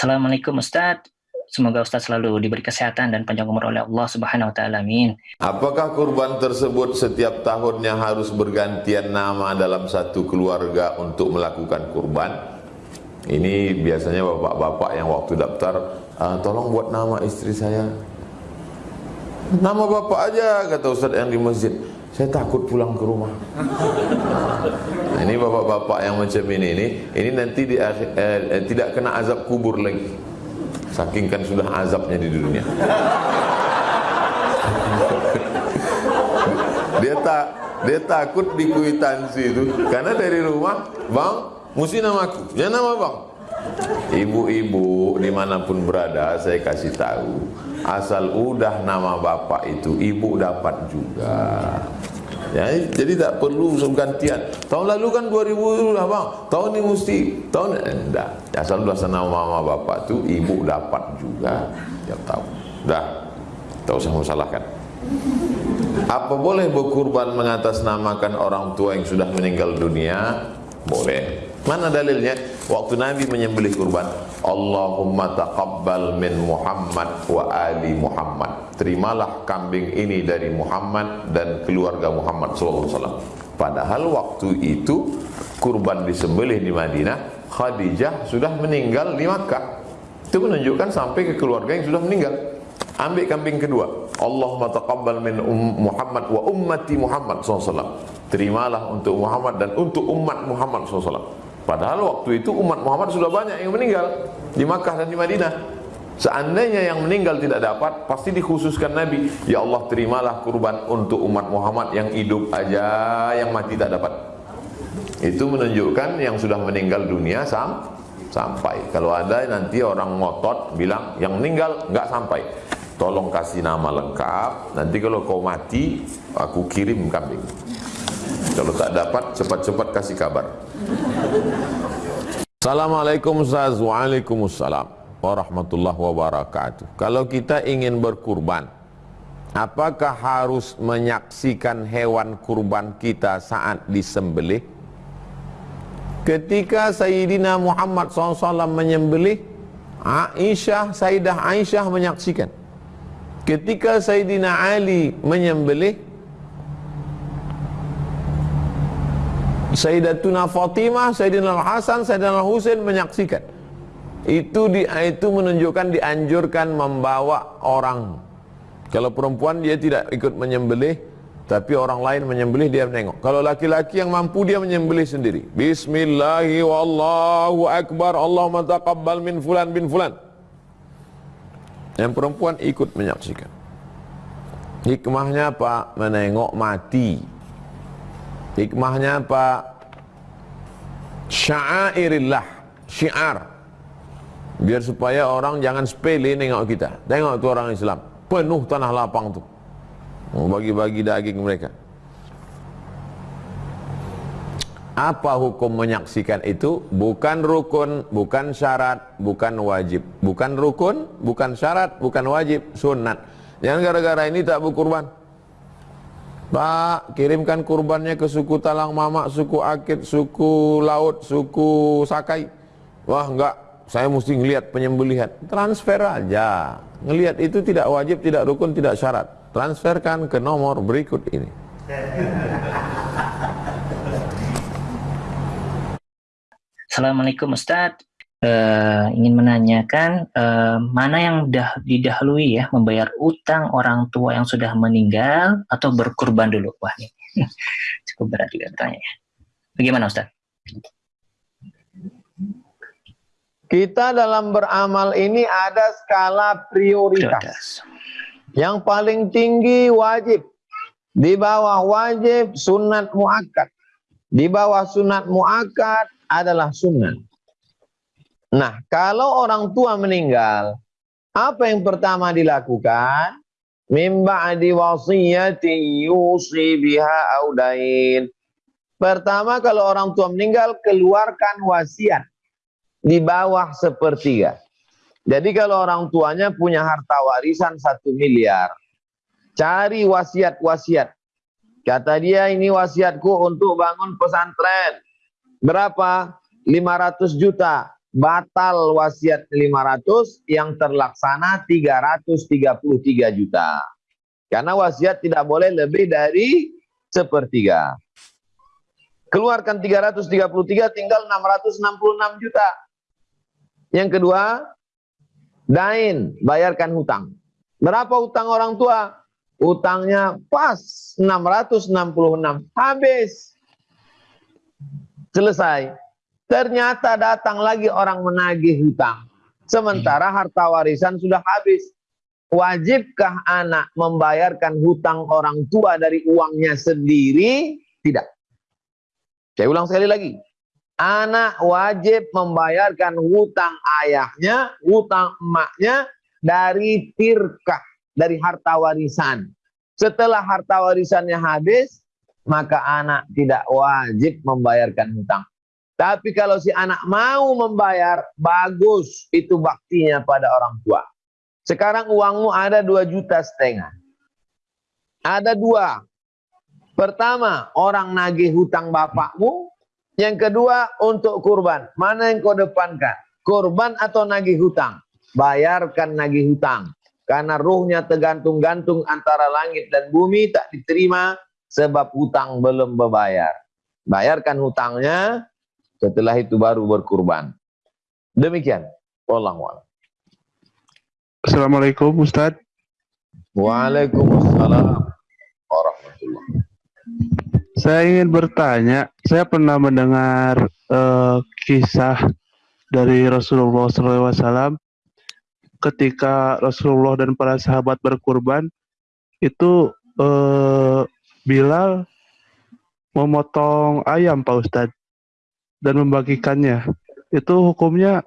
Assalamualaikum Ustaz. Semoga Ustaz selalu diberi kesehatan dan panjang umur oleh Allah Subhanahu wa taala. Amin. Apakah kurban tersebut setiap tahunnya harus bergantian nama dalam satu keluarga untuk melakukan kurban? Ini biasanya bapak-bapak yang waktu daftar, ah, tolong buat nama istri saya. Nama bapak aja kata Ustaz yang di masjid. Saya takut pulang ke rumah. Nah, ini bapak-bapak yang macam ini ini, ini nanti di, eh, eh, tidak kena azab kubur lagi. Saking kan sudah azabnya di dunia. dia tak dia takut di kuitansi itu karena dari rumah, bang, mesti namaku, ya nama bang. Ibu-ibu di mana pun berada, saya kasih tahu, asal udah nama bapak itu, ibu dapat juga. Ya, jadi tak perlu gantian. Tahun lalu kan 2000 lah bang. Tahun ini mesti tahun enggak. Asal sudah sana mama bapak tu ibu dapat juga. Ya tahu. Dah. Tak usah masalahkan. Apa boleh berkurban mengatasnamakan orang tua yang sudah meninggal dunia? Boleh. Mana dalilnya? Waktu Nabi menyembelih kurban, Allahumma taqabbal min Muhammad wa ali Muhammad. Terimalah kambing ini dari Muhammad dan keluarga Muhammad sallallahu alaihi wasallam. Padahal waktu itu kurban disembelih di Madinah, Khadijah sudah meninggal di Makkah. Itu menunjukkan sampai ke keluarga yang sudah meninggal. Ambil kambing kedua. Allahumma taqabbal min um Muhammad wa ummati Muhammad sallallahu alaihi wasallam. Terimalah untuk Muhammad dan untuk umat Muhammad sallallahu alaihi wasallam. Padahal waktu itu umat Muhammad sudah banyak yang meninggal di Makkah dan di Madinah. Seandainya yang meninggal tidak dapat, pasti dikhususkan Nabi. Ya Allah terimalah kurban untuk umat Muhammad yang hidup aja, yang mati tak dapat. Itu menunjukkan yang sudah meninggal dunia sam sampai. Kalau ada nanti orang ngotot bilang yang meninggal nggak sampai. Tolong kasih nama lengkap. Nanti kalau kau mati, aku kirim kambing. Kalau tak dapat, cepat-cepat kasih kabar. Assalamualaikum Ustaz Waalaikumsalam Warahmatullahi wabarakatuh Kalau kita ingin berkurban Apakah harus menyaksikan hewan kurban kita saat disembelih? Ketika Sayyidina Muhammad SAW menyembelih Aisyah, Sayyidah Aisyah menyaksikan Ketika Sayyidina Ali menyembelih Sayyidatuna Fatimah, Sayyidina Al-Hasan, Sayyidina Al-Husain menyaksikan. Itu di itu menunjukkan dianjurkan membawa orang. Kalau perempuan dia tidak ikut menyembelih, tapi orang lain menyembelih dia menengok. Kalau laki-laki yang mampu dia menyembelih sendiri. Bismillahi wallahu akbar. Allahumma taqabbal min fulan bin fulan. Yang perempuan ikut menyaksikan. Hikmahnya apa? Menengok mati. Hikmahnya apa? Syairillah, syiar. Biar supaya orang jangan sepele nengok kita. Tengok tu orang Islam, penuh tanah lapang tu. Bagi-bagi daging mereka. Apa hukum menyaksikan itu? Bukan rukun, bukan syarat, bukan wajib. Bukan rukun, bukan syarat, bukan wajib, sunat. Jangan gara-gara ini tak berkurban. Pak, kirimkan kurbannya ke suku Talang Mamak, suku Akit, suku Laut, suku Sakai. Wah, enggak, saya mesti ngelihat penyembelihan. Transfer aja. Ngelihat itu tidak wajib, tidak rukun, tidak syarat. Transferkan ke nomor berikut ini. Assalamualaikum Ustadz uh, ingin menanyakan uh, mana yang dah didahului ya membayar utang orang tua yang sudah meninggal atau berkurban dulu wah ini cukup berat juga pertanyaannya bagaimana Ustaz? Kita dalam beramal ini ada skala prioritas. prioritas. Yang paling tinggi wajib. Di bawah wajib sunat muakkad. Di bawah sunat muakkad adalah sunat. Nah, kalau orang tua meninggal, apa yang pertama dilakukan? Mimba adi wasiyati yusi biha audain. Pertama kalau orang tua meninggal, keluarkan wasiat di bawah sepertiga. Jadi kalau orang tuanya punya harta warisan satu miliar, cari wasiat-wasiat. Kata dia ini wasiatku untuk bangun pesantren. Berapa? 500 juta batal wasiat 500 yang terlaksana 333 juta. Karena wasiat tidak boleh lebih dari sepertiga. Keluarkan 333 tinggal 666 juta. Yang kedua, dain, bayarkan hutang. Berapa hutang orang tua? Hutangnya pas 666, habis. Selesai. Ternyata datang lagi orang menagih hutang. Sementara harta warisan sudah habis. Wajibkah anak membayarkan hutang orang tua dari uangnya sendiri? Tidak. Saya ulang sekali lagi. Anak wajib membayarkan hutang ayahnya, hutang emaknya dari tirkah, dari harta warisan. Setelah harta warisannya habis, maka anak tidak wajib membayarkan hutang. Tapi kalau si anak mau membayar, bagus itu baktinya pada orang tua. Sekarang uangmu ada dua juta setengah. Ada dua. Pertama, orang nagih hutang bapakmu. Yang kedua, untuk kurban. Mana yang kau depankan? Kurban atau nagih hutang? Bayarkan nagih hutang. Karena ruhnya tergantung-gantung antara langit dan bumi tak diterima sebab hutang belum berbayar. Bayarkan hutangnya, setelah itu baru berkurban. Demikian. Wallahu Assalamualaikum Ustaz. Waalaikumsalam warahmatullahi Saya ingin bertanya, saya pernah mendengar uh, kisah dari Rasulullah SAW ketika Rasulullah dan para sahabat berkurban itu uh, Bilal memotong ayam Pak Ustadz dan membagikannya. Itu hukumnya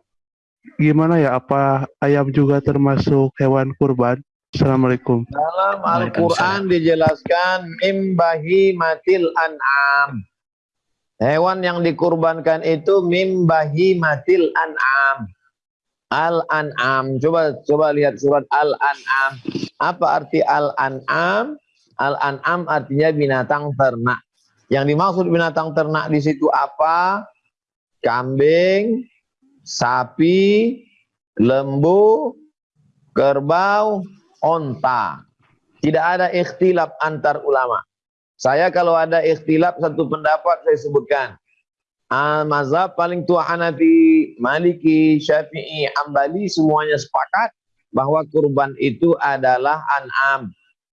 gimana ya? Apa ayam juga termasuk hewan kurban? Assalamualaikum. Dalam Al-Quran dijelaskan mimbahi matil an'am. Hewan yang dikurbankan itu mimbahi matil an'am. Al-an'am. Coba coba lihat surat Al-an'am. Apa arti Al-an'am? Al-an'am artinya binatang ternak. Yang dimaksud binatang ternak di situ apa? Kambing, sapi, lembu, kerbau, onta. Tidak ada ikhtilaf antar ulama. Saya kalau ada ikhtilaf satu pendapat saya sebutkan. Al-mazhab paling tua Hanafi, Maliki, Syafi'i, Ambali semuanya sepakat bahwa kurban itu adalah an'am.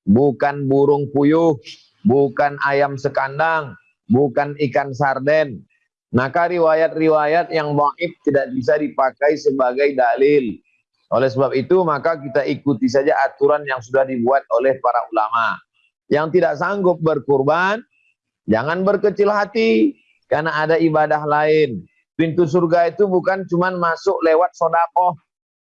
Bukan burung puyuh, bukan ayam sekandang, bukan ikan sarden, maka riwayat-riwayat yang dhaif tidak bisa dipakai sebagai dalil. Oleh sebab itu maka kita ikuti saja aturan yang sudah dibuat oleh para ulama. Yang tidak sanggup berkurban, jangan berkecil hati karena ada ibadah lain. Pintu surga itu bukan cuma masuk lewat sodakoh.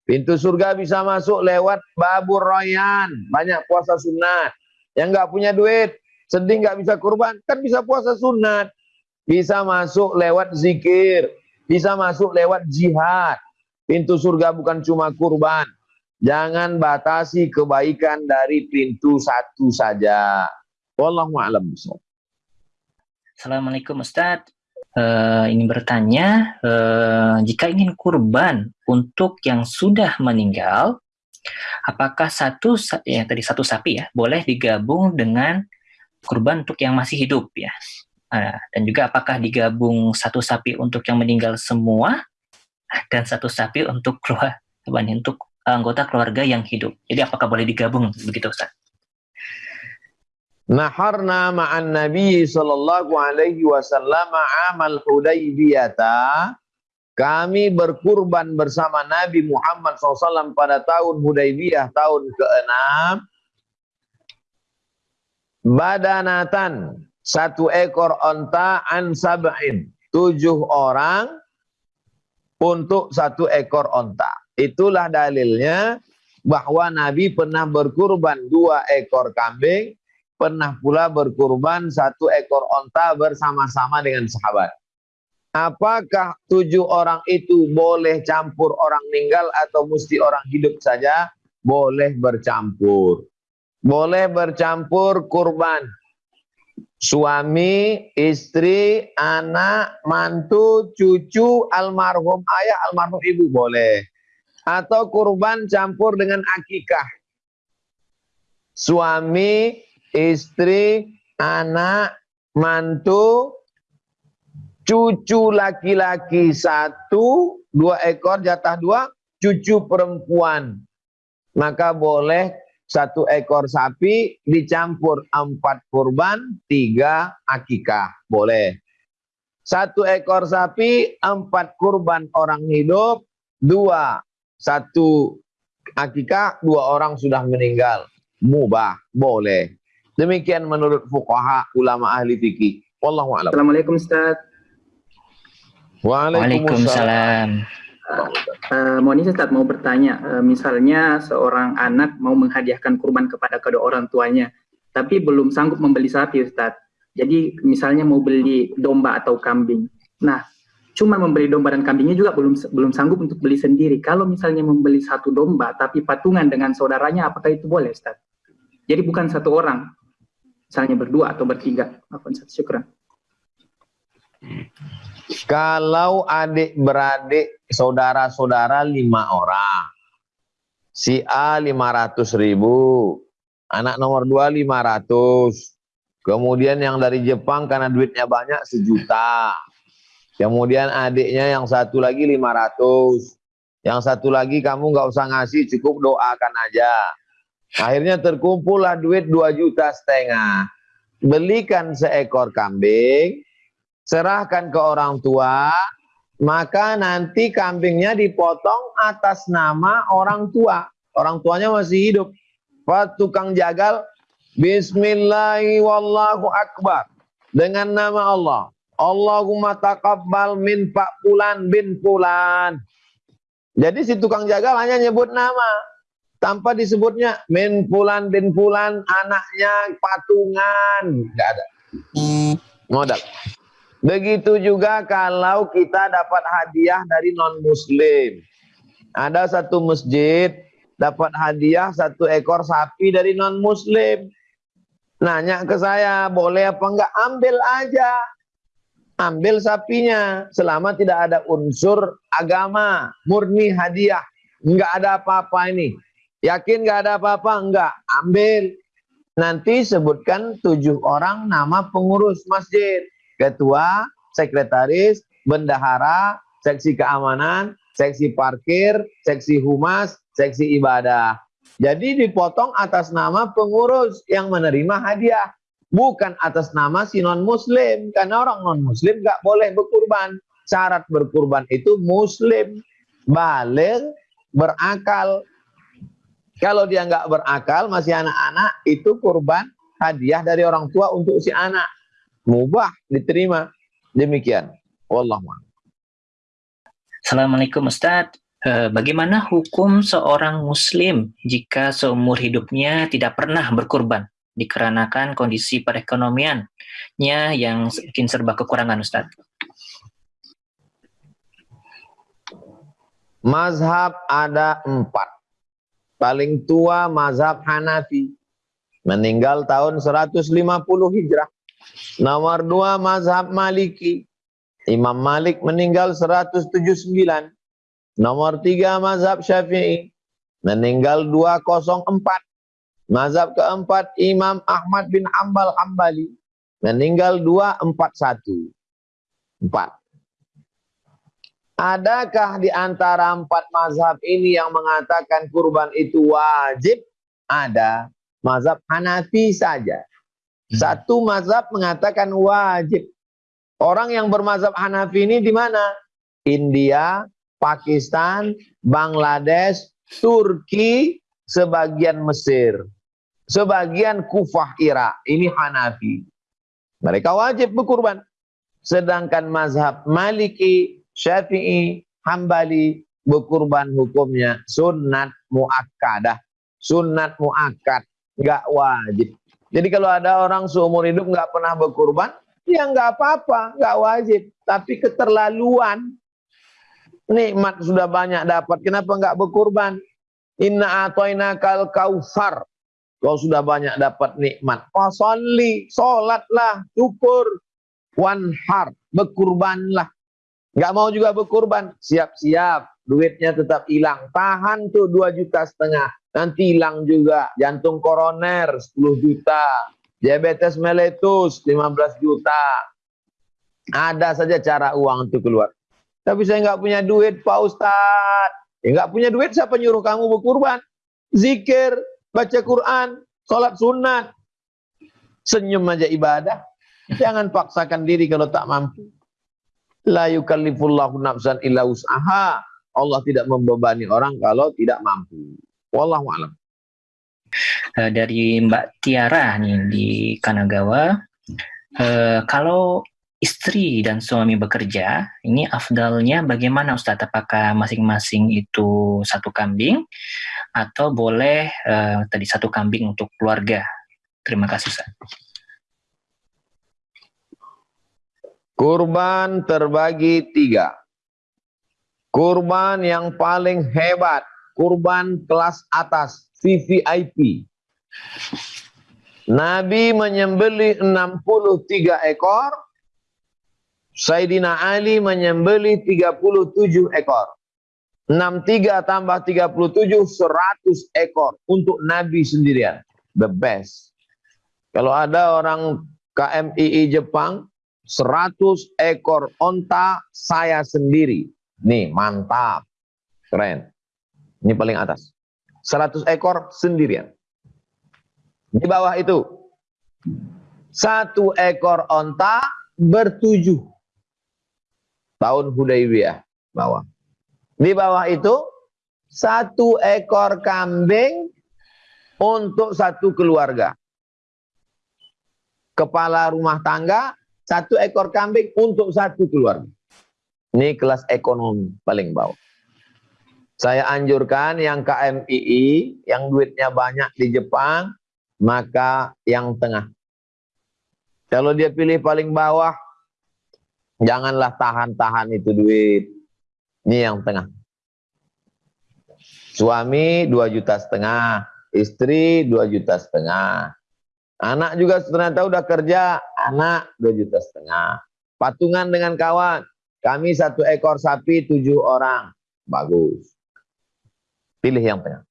Pintu surga bisa masuk lewat babur royan, banyak puasa sunat. Yang nggak punya duit, sedih nggak bisa kurban, kan bisa puasa sunat bisa masuk lewat zikir, bisa masuk lewat jihad. Pintu surga bukan cuma kurban. Jangan batasi kebaikan dari pintu satu saja. Wallahu a'lam Assalamualaikum Ustaz. Uh, ingin bertanya, uh, jika ingin kurban untuk yang sudah meninggal, apakah satu ya tadi satu sapi ya boleh digabung dengan kurban untuk yang masih hidup ya? Nah, dan juga apakah digabung satu sapi untuk yang meninggal semua dan satu sapi untuk keluar untuk anggota keluarga yang hidup. Jadi apakah boleh digabung begitu Ustaz? Naharna ma'an Nabi sallallahu alaihi wasallam amal Hudaybiyata kami berkurban bersama Nabi Muhammad SAW pada tahun Hudaybiyah tahun ke-6 badanatan satu ekor onta an sab'in. Tujuh orang untuk satu ekor onta. Itulah dalilnya bahwa Nabi pernah berkurban dua ekor kambing, pernah pula berkurban satu ekor onta bersama-sama dengan sahabat. Apakah tujuh orang itu boleh campur orang meninggal atau mesti orang hidup saja? Boleh bercampur. Boleh bercampur kurban Suami, istri, anak, mantu, cucu, almarhum ayah, almarhum ibu boleh. Atau kurban campur dengan akikah. Suami, istri, anak, mantu, cucu laki-laki satu, dua ekor jatah dua, cucu perempuan. Maka boleh satu ekor sapi dicampur empat kurban, tiga akikah. Boleh. Satu ekor sapi, empat kurban orang hidup, dua. Satu akikah, dua orang sudah meninggal. Mubah, boleh. Demikian menurut fuqaha ulama ahli fikih. Wallahu a'lam. Assalamualaikum Ustaz. Waalaikumsalam. Mohon izin Ustaz mau bertanya, uh, misalnya seorang anak mau menghadiahkan kurban kepada kedua orang tuanya, tapi belum sanggup membeli sapi Ustaz. Jadi misalnya mau beli domba atau kambing. Nah, cuma membeli domba dan kambingnya juga belum belum sanggup untuk beli sendiri. Kalau misalnya membeli satu domba tapi patungan dengan saudaranya, apakah itu boleh Ustaz? Jadi bukan satu orang, misalnya berdua atau bertiga. Apa Ustaz? Syukran. Kalau adik beradik saudara-saudara lima orang, si A lima ratus ribu, anak nomor dua lima ratus, kemudian yang dari Jepang karena duitnya banyak sejuta, kemudian adiknya yang satu lagi lima ratus, yang satu lagi kamu nggak usah ngasih, cukup doakan aja. Akhirnya terkumpullah duit dua juta setengah. Belikan seekor kambing, serahkan ke orang tua, maka nanti kambingnya dipotong atas nama orang tua. Orang tuanya masih hidup. Pak tukang jagal, Bismillahirrahmanirrahim. Dengan nama Allah. Allahumma taqabbal min Pak Pulan bin Pulan. Jadi si tukang jagal hanya nyebut nama. Tanpa disebutnya min Pulan bin Pulan, anaknya patungan. Enggak ada. Modal. Begitu juga kalau kita dapat hadiah dari non-muslim. Ada satu masjid dapat hadiah satu ekor sapi dari non-muslim. Nanya ke saya, boleh apa enggak? Ambil aja. Ambil sapinya. Selama tidak ada unsur agama. Murni hadiah. Enggak ada apa-apa ini. Yakin enggak ada apa-apa? Enggak. Ambil. Nanti sebutkan tujuh orang nama pengurus masjid ketua, sekretaris, bendahara, seksi keamanan, seksi parkir, seksi humas, seksi ibadah. Jadi dipotong atas nama pengurus yang menerima hadiah. Bukan atas nama si non-muslim. Karena orang non-muslim gak boleh berkurban. Syarat berkurban itu muslim. Balik, berakal. Kalau dia nggak berakal, masih anak-anak, itu kurban hadiah dari orang tua untuk si anak mubah diterima. Demikian. Wallahu Assalamualaikum Ustaz. Eh, bagaimana hukum seorang muslim jika seumur hidupnya tidak pernah berkurban dikarenakan kondisi perekonomiannya yang mungkin serba kekurangan Ustaz? Mazhab ada empat. Paling tua mazhab Hanafi. Meninggal tahun 150 Hijrah. Nomor dua mazhab Maliki. Imam Malik meninggal 179. Nomor tiga mazhab Syafi'i. Meninggal 204. Mazhab keempat Imam Ahmad bin Ambal Hambali. Meninggal 241. Empat. Adakah di antara empat mazhab ini yang mengatakan kurban itu wajib? Ada. Mazhab Hanafi saja. Hmm. Satu mazhab mengatakan wajib. Orang yang bermazhab Hanafi ini di mana? India, Pakistan, Bangladesh, Turki, sebagian Mesir. Sebagian Kufah Irak. Ini Hanafi. Mereka wajib berkurban. Sedangkan mazhab Maliki, Syafi'i, Hambali, berkurban hukumnya sunat muakkadah. Sunat muakkad. Enggak wajib. Jadi kalau ada orang seumur hidup nggak pernah berkurban, ya nggak apa-apa, nggak wajib. Tapi keterlaluan, nikmat sudah banyak dapat, kenapa nggak berkurban? Inna atoina kal kaufar. kau sudah banyak dapat nikmat. Fasalli, sholatlah, syukur. Wanhar, berkurbanlah. Nggak mau juga berkurban, siap-siap. Duitnya tetap hilang. Tahan tuh 2 juta setengah. Nanti hilang juga. Jantung koroner 10 juta. Diabetes meletus 15 juta. Ada saja cara uang itu keluar. Tapi saya nggak punya duit Pak Ustadz. Ya nggak punya duit siapa nyuruh kamu berkurban? Zikir, baca Quran, sholat sunat. Senyum aja ibadah. Jangan paksakan diri kalau tak mampu. La yukallifullahu nafsan illa usaha. Allah tidak membebani orang kalau tidak mampu. Wallahu a'lam. Uh, dari Mbak Tiara nih di Kanagawa, uh, kalau istri dan suami bekerja, ini afdalnya bagaimana Ustadz? Apakah masing-masing itu satu kambing atau boleh uh, tadi satu kambing untuk keluarga? Terima kasih Ustadz. Kurban terbagi tiga. Kurban yang paling hebat, kurban kelas atas, VVIP. Nabi menyembelih 63 ekor, Sayyidina Ali menyembelih 37 ekor. 63 tambah 37, 100 ekor untuk Nabi sendirian. The best. Kalau ada orang KMII Jepang, 100 ekor onta saya sendiri. Nih, mantap. Keren. Ini paling atas. 100 ekor sendirian. Di bawah itu, satu ekor onta bertujuh. Tahun Hudaybiyah, bawah. Di bawah itu, satu ekor kambing untuk satu keluarga. Kepala rumah tangga, satu ekor kambing untuk satu keluarga. Ini kelas ekonomi paling bawah. Saya anjurkan yang KMII, yang duitnya banyak di Jepang, maka yang tengah. Kalau dia pilih paling bawah, janganlah tahan-tahan itu duit. Ini yang tengah. Suami 2 juta setengah, istri 2 juta setengah. Anak juga ternyata udah kerja, anak 2 juta setengah. Patungan dengan kawan, kami satu ekor sapi tujuh orang. Bagus. Pilih yang tengah.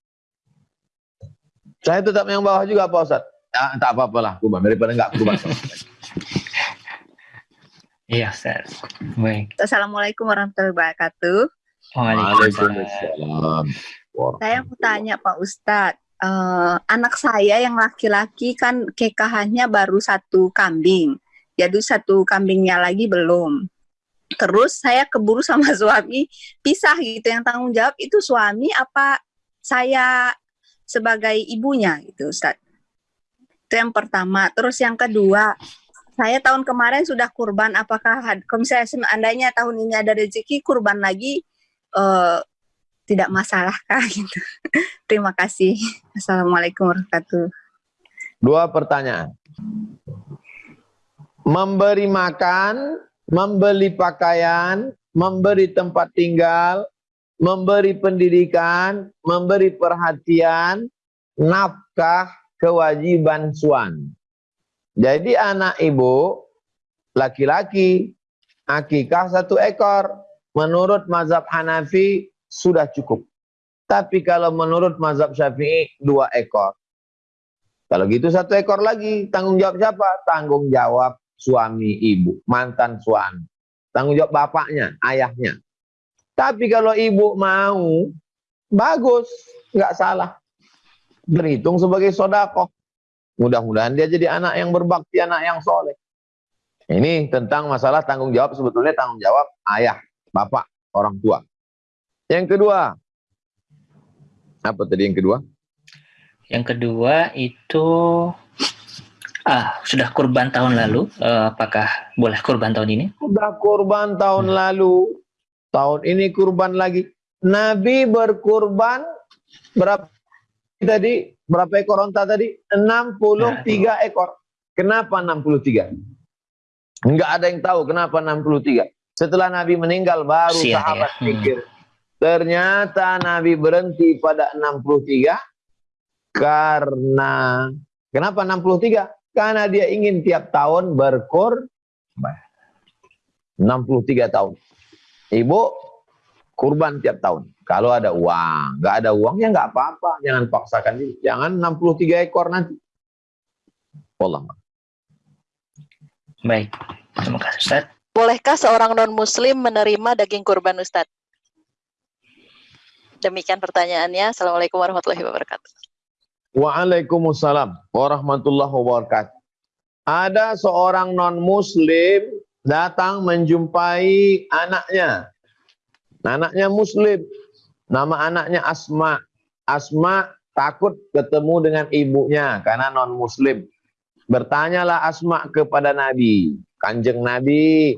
Saya tetap yang bawah juga Pak Ustaz. Ya, tak apa-apa lah, kubah. Daripada enggak kubah. Iya, Ustaz. Baik. Assalamualaikum warahmatullahi wabarakatuh. Waalaikumsalam. Saya mau tanya Pak Ustadz, uh, anak saya yang laki-laki kan kekahannya baru satu kambing, jadi satu kambingnya lagi belum terus saya keburu sama suami pisah gitu yang tanggung jawab itu suami apa saya sebagai ibunya gitu Ustaz. Itu yang pertama. Terus yang kedua saya tahun kemarin sudah kurban. Apakah kalau misalnya seandainya tahun ini ada rezeki kurban lagi uh, tidak masalah kah gitu. Terima kasih. Assalamualaikum warahmatullahi dua pertanyaan. Memberi makan membeli pakaian, memberi tempat tinggal, memberi pendidikan, memberi perhatian, nafkah, kewajiban suami. Jadi anak ibu, laki-laki, akikah satu ekor. Menurut mazhab Hanafi, sudah cukup. Tapi kalau menurut mazhab Syafi'i, dua ekor. Kalau gitu satu ekor lagi, tanggung jawab siapa? Tanggung jawab suami ibu, mantan suami. Tanggung jawab bapaknya, ayahnya. Tapi kalau ibu mau, bagus, nggak salah. Berhitung sebagai sodakoh. Mudah-mudahan dia jadi anak yang berbakti, anak yang soleh. Ini tentang masalah tanggung jawab, sebetulnya tanggung jawab ayah, bapak, orang tua. Yang kedua, apa tadi yang kedua? Yang kedua itu Ah, sudah kurban tahun lalu. Uh, apakah boleh kurban tahun ini? Sudah kurban tahun hmm. lalu. Tahun ini kurban lagi. Nabi berkurban berapa tadi? Berapa ekor onta tadi? 63 nah, ekor. Kenapa 63? Enggak ada yang tahu kenapa 63. Setelah Nabi meninggal baru Siap, sahabat ya. pikir. Hmm. Ternyata Nabi berhenti pada 63 Karena kenapa 63? Karena dia ingin tiap tahun berkorban. 63 tahun. Ibu kurban tiap tahun. Kalau ada uang, nggak ada uang ya nggak apa-apa. Jangan paksakan diri. Jangan 63 ekor nanti. Allah. Baik, terima kasih Ustaz. Bolehkah seorang non-muslim menerima daging kurban Ustaz? Demikian pertanyaannya. Assalamualaikum warahmatullahi wabarakatuh. Waalaikumsalam warahmatullahi wabarakatuh. Ada seorang non-muslim datang menjumpai anaknya. Anaknya muslim. Nama anaknya Asma. Asma takut ketemu dengan ibunya karena non-muslim. Bertanyalah Asma kepada Nabi. Kanjeng Nabi,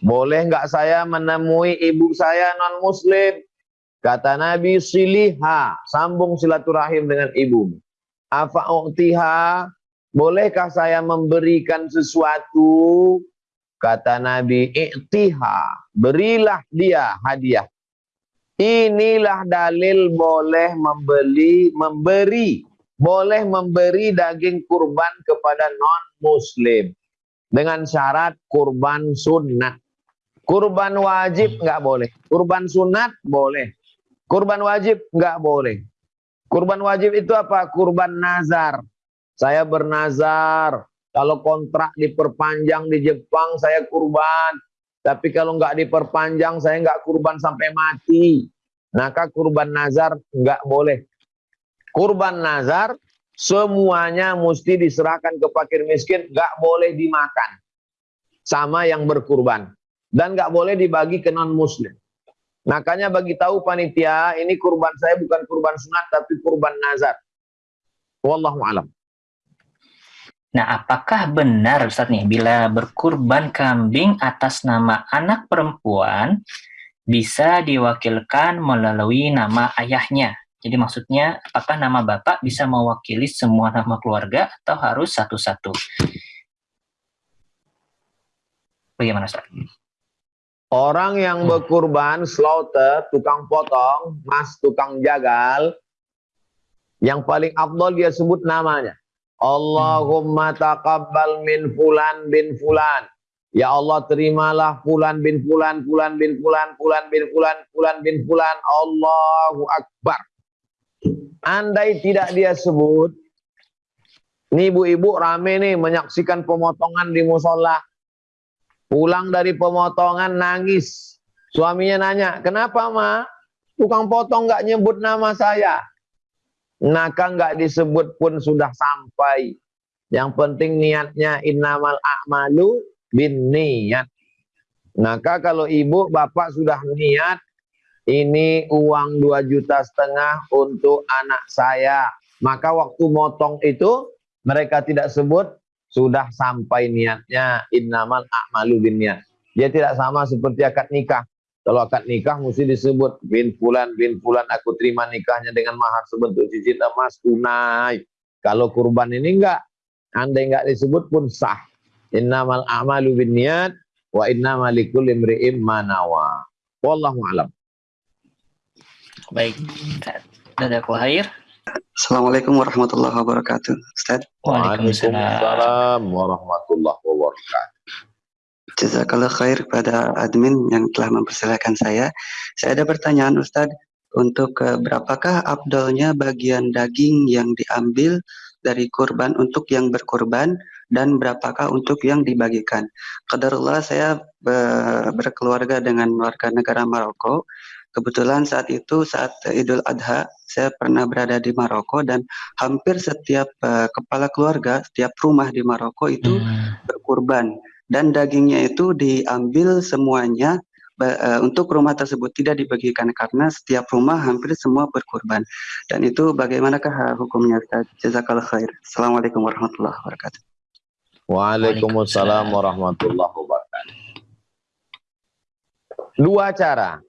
boleh nggak saya menemui ibu saya non-muslim? Kata Nabi, siliha, sambung silaturahim dengan ibu. Apa uktiha, bolehkah saya memberikan sesuatu? Kata Nabi, iktiha, berilah dia hadiah. Inilah dalil boleh membeli, memberi, boleh memberi daging kurban kepada non-muslim. Dengan syarat kurban sunnah. Kurban wajib nggak boleh. Kurban sunat boleh. Kurban wajib nggak boleh. Kurban wajib itu apa? Kurban nazar. Saya bernazar. Kalau kontrak diperpanjang di Jepang, saya kurban. Tapi kalau nggak diperpanjang, saya nggak kurban sampai mati. Maka kurban nazar nggak boleh. Kurban nazar semuanya mesti diserahkan ke fakir miskin, nggak boleh dimakan. Sama yang berkurban. Dan nggak boleh dibagi ke non muslim. Makanya bagi tahu panitia, ini kurban saya bukan kurban sunat tapi kurban nazar. Wallahu alam. Nah, apakah benar Ustaz nih bila berkurban kambing atas nama anak perempuan bisa diwakilkan melalui nama ayahnya? Jadi maksudnya apakah nama bapak bisa mewakili semua nama keluarga atau harus satu-satu? Bagaimana Ustaz? Orang yang hmm. berkurban, slaughter, tukang potong, mas tukang jagal, yang paling afdol dia sebut namanya. Allahumma taqabbal min fulan bin fulan. Ya Allah terimalah fulan bin fulan, fulan bin fulan, fulan bin fulan, fulan bin fulan. Allahu Akbar. Andai tidak dia sebut, ini ibu-ibu rame nih menyaksikan pemotongan di musola. Pulang dari pemotongan nangis. Suaminya nanya, kenapa ma? Tukang potong nggak nyebut nama saya. Naka nggak disebut pun sudah sampai. Yang penting niatnya innamal a'malu bin niat. Maka kalau ibu bapak sudah niat, ini uang dua juta setengah untuk anak saya. Maka waktu motong itu mereka tidak sebut sudah sampai niatnya innamal a'malu niat. Dia tidak sama seperti akad nikah. Kalau akad nikah mesti disebut bin fulan bin fulan aku terima nikahnya dengan mahar sebentuk cincin emas tunai. Kalau kurban ini enggak, andai enggak disebut pun sah. Innamal a'malu niat wa innamal likulli imri'in ma nawa. Wallahu a'lam. Baik. Ada khair. Assalamualaikum warahmatullahi wabarakatuh. Ustaz. Waalaikumsalam warahmatullahi wabarakatuh. Jazakallah khair kepada admin yang telah mempersilahkan saya. Saya ada pertanyaan Ustaz untuk uh, berapakah abdolnya bagian daging yang diambil dari kurban untuk yang berkurban dan berapakah untuk yang dibagikan. Qadarullah saya berkeluarga dengan warga negara Maroko Kebetulan saat itu saat Idul Adha saya pernah berada di Maroko dan hampir setiap uh, kepala keluarga, setiap rumah di Maroko itu hmm. berkurban dan dagingnya itu diambil semuanya uh, untuk rumah tersebut tidak dibagikan karena setiap rumah hampir semua berkurban. Dan itu bagaimanakah hukumnya? Jazakallah khair. Assalamualaikum warahmatullahi wabarakatuh. Waalaikumsalam warahmatullahi wabarakatuh. Dua cara.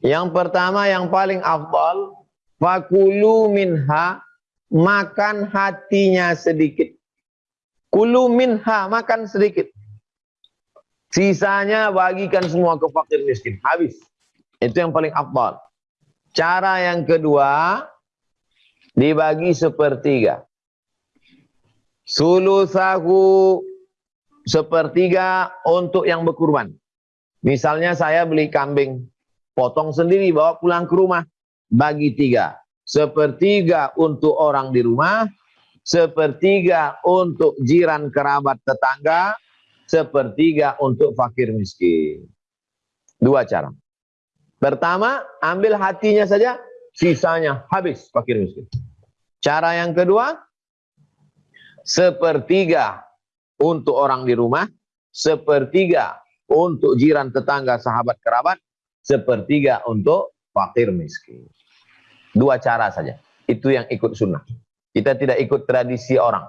Yang pertama yang paling afdal, fakulu minha, makan hatinya sedikit. Kulu minha, makan sedikit. Sisanya bagikan semua ke fakir miskin. Habis. Itu yang paling afdal. Cara yang kedua, dibagi sepertiga. Sulusahu sepertiga untuk yang berkurban. Misalnya saya beli kambing, potong sendiri, bawa pulang ke rumah, bagi tiga. Sepertiga untuk orang di rumah, sepertiga untuk jiran kerabat tetangga, sepertiga untuk fakir miskin. Dua cara. Pertama, ambil hatinya saja, sisanya habis fakir miskin. Cara yang kedua, sepertiga untuk orang di rumah, sepertiga untuk jiran tetangga sahabat kerabat, sepertiga untuk fakir miskin. Dua cara saja. Itu yang ikut sunnah. Kita tidak ikut tradisi orang.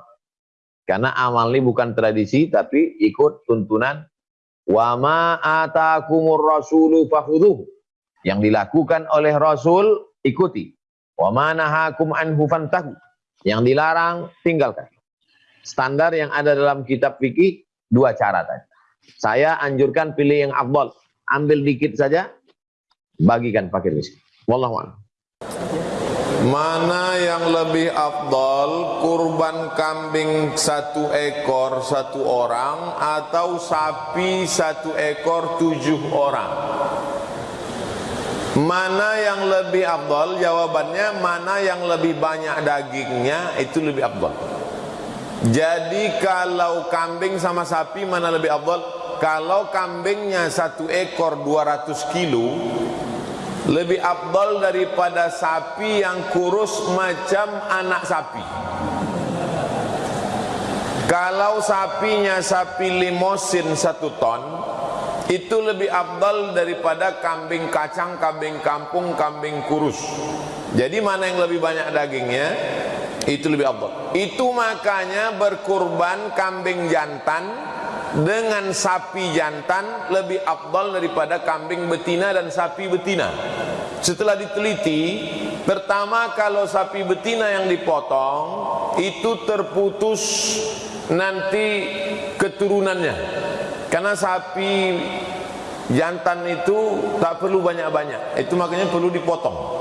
Karena amal ini bukan tradisi, tapi ikut tuntunan. Wa ma atakumur rasulu. Yang dilakukan oleh Rasul, ikuti. Wa ma nahakum anhu fantahu. Yang dilarang, tinggalkan. Standar yang ada dalam kitab fikih, dua cara tadi. Saya anjurkan pilih yang afdol. Ambil dikit saja, bagikan fakir miskin. Wallahu a'lam. Mana yang lebih afdol kurban kambing satu ekor satu orang atau sapi satu ekor tujuh orang? Mana yang lebih afdol? Jawabannya mana yang lebih banyak dagingnya itu lebih afdol. Jadi kalau kambing sama sapi mana lebih afdol? Kalau kambingnya satu ekor 200 kilo lebih abdal daripada sapi yang kurus macam anak sapi. Kalau sapinya sapi limosin satu ton itu lebih abdal daripada kambing kacang, kambing kampung, kambing kurus. Jadi mana yang lebih banyak dagingnya? Itu lebih abdal itu makanya berkurban kambing jantan dengan sapi jantan lebih afdal daripada kambing betina dan sapi betina. Setelah diteliti, pertama kalau sapi betina yang dipotong itu terputus nanti keturunannya. Karena sapi jantan itu tak perlu banyak-banyak. Itu makanya perlu dipotong.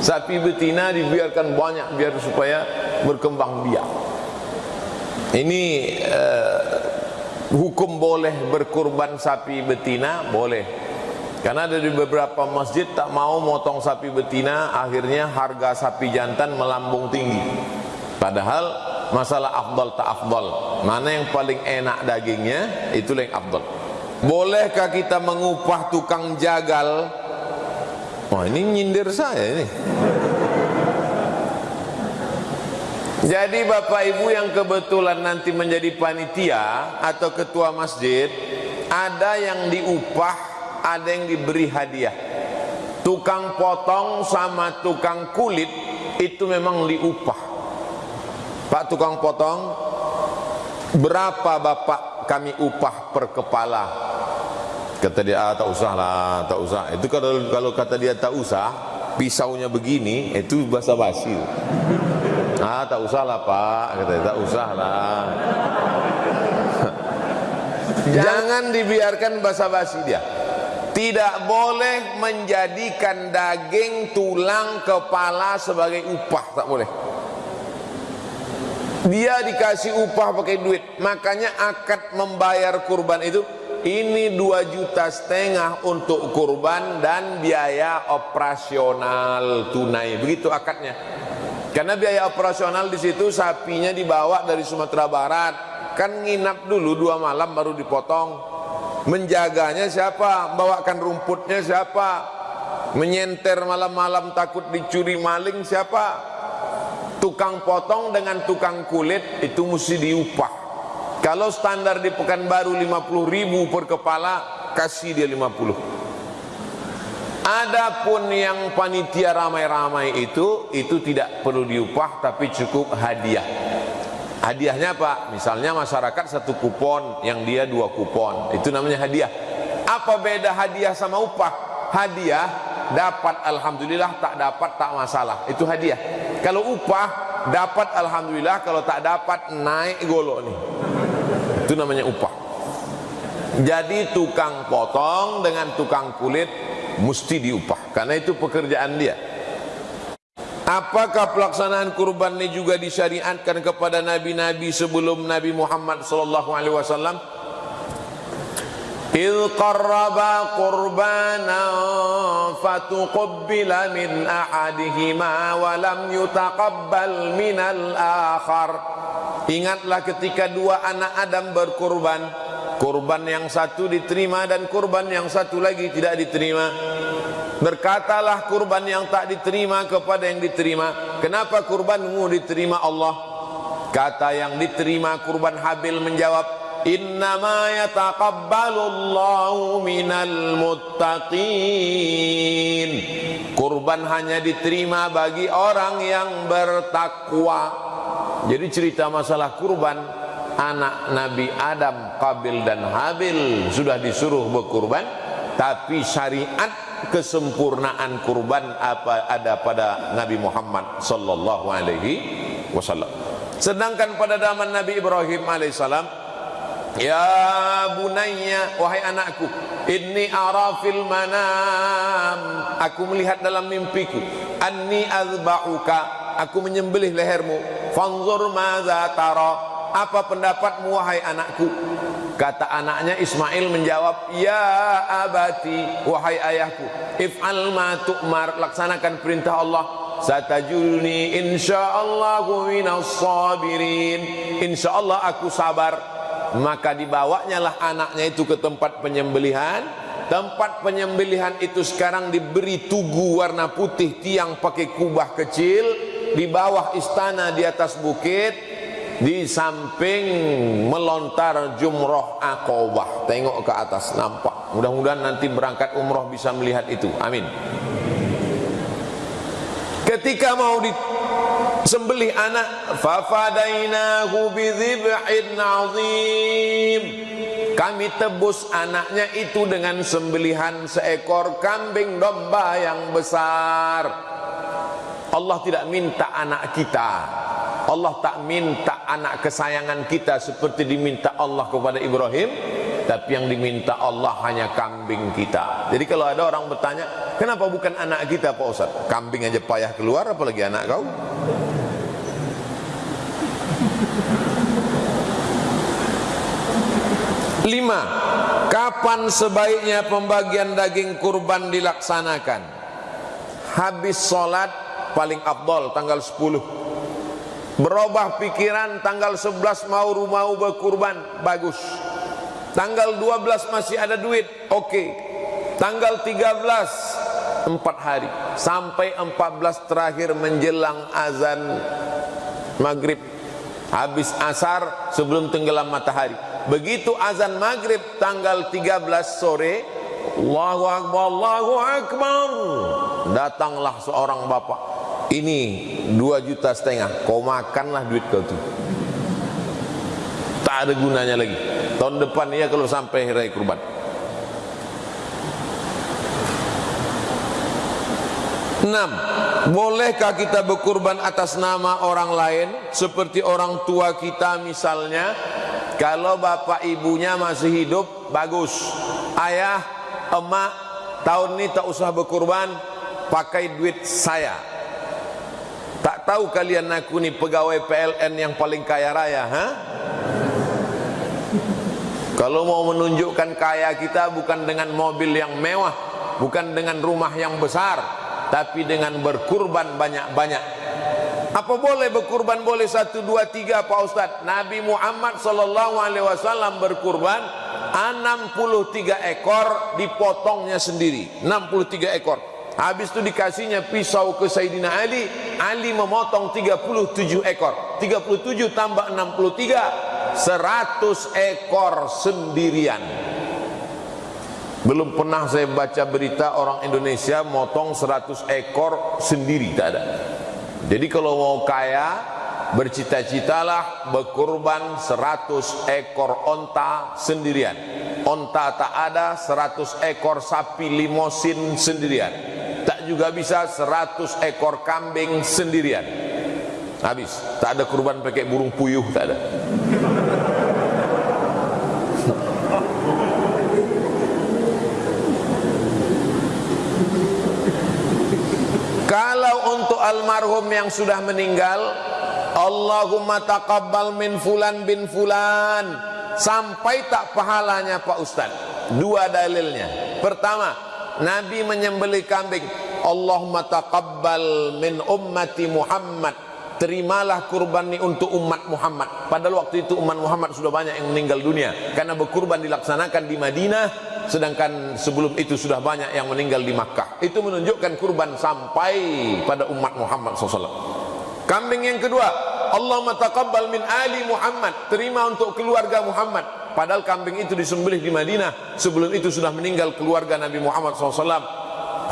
Sapi betina dibiarkan banyak biar supaya berkembang biak. Ini uh, hukum boleh berkurban sapi betina boleh. Karena ada di beberapa masjid tak mau motong sapi betina, akhirnya harga sapi jantan melambung tinggi. Padahal masalah afdal tak afdal, mana yang paling enak dagingnya itu yang afdal. Bolehkah kita mengupah tukang jagal? Wah ini nyindir saya ini. Jadi Bapak Ibu yang kebetulan nanti menjadi panitia atau ketua masjid, ada yang diupah, ada yang diberi hadiah. Tukang potong sama tukang kulit itu memang diupah. Pak tukang potong, berapa Bapak kami upah per kepala? Kata dia, ah, tak usah lah, tak usah. Itu kalau kalau kata dia tak usah, pisaunya begini, itu basa basi. Ah tak usah lah pak, kata tak usah lah. Jangan dibiarkan basa-basi dia. Tidak boleh menjadikan daging, tulang, kepala sebagai upah, tak boleh. Dia dikasih upah pakai duit, makanya akad membayar kurban itu ini dua juta setengah untuk kurban dan biaya operasional tunai. Begitu akadnya. Karena biaya operasional di situ sapinya dibawa dari Sumatera Barat, kan nginap dulu dua malam baru dipotong. Menjaganya siapa? Bawakan rumputnya siapa? Menyenter malam-malam takut dicuri maling siapa? Tukang potong dengan tukang kulit itu mesti diupah. Kalau standar di Pekanbaru 50 ribu per kepala, kasih dia 50. Adapun yang panitia ramai-ramai itu itu tidak perlu diupah tapi cukup hadiah. Hadiahnya apa? Misalnya masyarakat satu kupon yang dia dua kupon. Itu namanya hadiah. Apa beda hadiah sama upah? Hadiah dapat alhamdulillah tak dapat tak masalah. Itu hadiah. Kalau upah dapat alhamdulillah kalau tak dapat naik golok nih. Itu namanya upah. Jadi tukang potong dengan tukang kulit mesti diupah karena itu pekerjaan dia Apakah pelaksanaan kurban ini juga disyariatkan kepada nabi-nabi sebelum Nabi Muhammad sallallahu alaihi wasallam? إذ قربا قربانا فتقبل من أحدهما ولم يتقبل من الآخر Ingatlah ketika dua anak Adam berkurban Kurban yang satu diterima dan kurban yang satu lagi tidak diterima. Berkatalah kurban yang tak diterima kepada yang diterima. Kenapa kurbanmu diterima Allah? Kata yang diterima kurban Habil menjawab Innama yataqabbalullahu minal muttaqin. Kurban hanya diterima bagi orang yang bertakwa. Jadi cerita masalah kurban Anak Nabi Adam, Qabil dan Habil Sudah disuruh berkurban Tapi syariat kesempurnaan kurban apa ada pada Nabi Muhammad sallallahu alaihi wasallam. Sedangkan pada zaman Nabi Ibrahim alaihissalam Ya bunayya wahai anakku inni arafil manam. Aku melihat dalam mimpiku anni azba'uka aku menyembelih lehermu fanzur madza tara apa pendapatmu wahai anakku? Kata anaknya Ismail menjawab ya abati wahai ayahku if'al ma tu'mar. Laksanakan perintah Allah. Satajulni insyaallah minas sabirin. Insyaallah aku sabar. Maka dibawanya lah anaknya itu ke tempat penyembelihan. Tempat penyembelihan itu sekarang diberi tugu warna putih tiang pakai kubah kecil. Di bawah istana di atas bukit di samping melontar jumroh akobah. Tengok ke atas nampak. Mudah-mudahan nanti berangkat umroh bisa melihat itu. Amin. Ketika mau di sembelih anak fafadainahu bidzibhin azim. Kami tebus anaknya itu dengan sembelihan seekor kambing domba yang besar. Allah tidak minta anak kita Allah tak minta anak kesayangan kita seperti diminta Allah kepada Ibrahim tapi yang diminta Allah hanya kambing kita. Jadi kalau ada orang bertanya kenapa bukan anak kita Pak Ustaz? Kambing aja payah keluar apalagi anak kau? Lima, kapan sebaiknya pembagian daging kurban dilaksanakan? Habis sholat paling abdol tanggal 10 Berubah pikiran tanggal 11 mau mau berkurban bagus. Tanggal 12 masih ada duit, oke. Okay. Tanggal 13 empat hari sampai 14 terakhir menjelang azan maghrib habis asar sebelum tenggelam matahari begitu azan maghrib tanggal 13 sore Allahu Akbar Allahu Akbar datanglah seorang bapak ini dua juta setengah. Kau makanlah duit kau tu. Tak ada gunanya lagi. Tahun depan ya kalau sampai hari kurban. Enam. Bolehkah kita berkurban atas nama orang lain seperti orang tua kita misalnya? Kalau bapak ibunya masih hidup bagus. Ayah emak tahun ini tak usah berkurban pakai duit saya tahu kalian aku ni pegawai PLN yang paling kaya raya ha? kalau mau menunjukkan kaya kita bukan dengan mobil yang mewah bukan dengan rumah yang besar tapi dengan berkurban banyak-banyak apa boleh berkurban boleh satu dua tiga Pak Ustaz? Nabi Muhammad wasallam berkurban 63 ekor dipotongnya sendiri. 63 ekor. Habis itu dikasihnya pisau ke Sayyidina Ali, Ali memotong 37 ekor. 37 tambah 63 100 ekor sendirian. Belum pernah saya baca berita orang Indonesia motong 100 ekor sendiri, tak ada. Jadi kalau mau kaya bercita-citalah berkurban 100 ekor onta sendirian. Onta tak ada 100 ekor sapi limosin sendirian. Juga bisa 100 ekor kambing sendirian. Habis, tak ada kurban pakai burung puyuh tak ada. untuk almarhum yang sudah meninggal Allahumma taqabbal min fulan bin fulan. Sampai tak pahalanya Pak Ustaz. Dua dalilnya. Pertama Nabi menyembelih kambing Allahumma taqabbal min ummati Muhammad. Terimalah kurban ini untuk umat Muhammad. Padahal waktu itu umat Muhammad sudah banyak yang meninggal dunia. Karena berkurban dilaksanakan di Madinah sedangkan sebelum itu sudah banyak yang meninggal di Makkah. Itu menunjukkan kurban sampai pada umat Muhammad SAW kambing yang kedua Allahumma taqabbal min ali Muhammad. Terima untuk keluarga Muhammad. Padahal kambing itu disembelih di Madinah. Sebelum itu sudah meninggal keluarga Nabi Muhammad SAW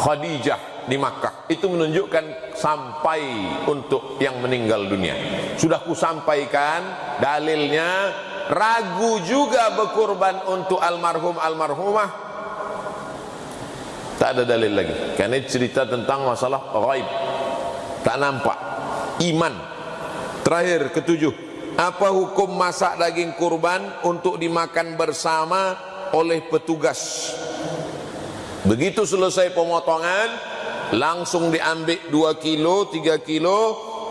Khadijah di Makkah. Itu menunjukkan sampai untuk yang meninggal dunia. Sudah kusampaikan dalilnya. Ragu juga berkurban untuk almarhum almarhumah. Tak ada dalil lagi. Karena cerita tentang masalah ghaib. Tak nampak. Iman. Terakhir ketujuh. Apa hukum masak daging kurban untuk dimakan bersama oleh petugas? Begitu selesai pemotongan langsung diambil 2 kilo 3 kilo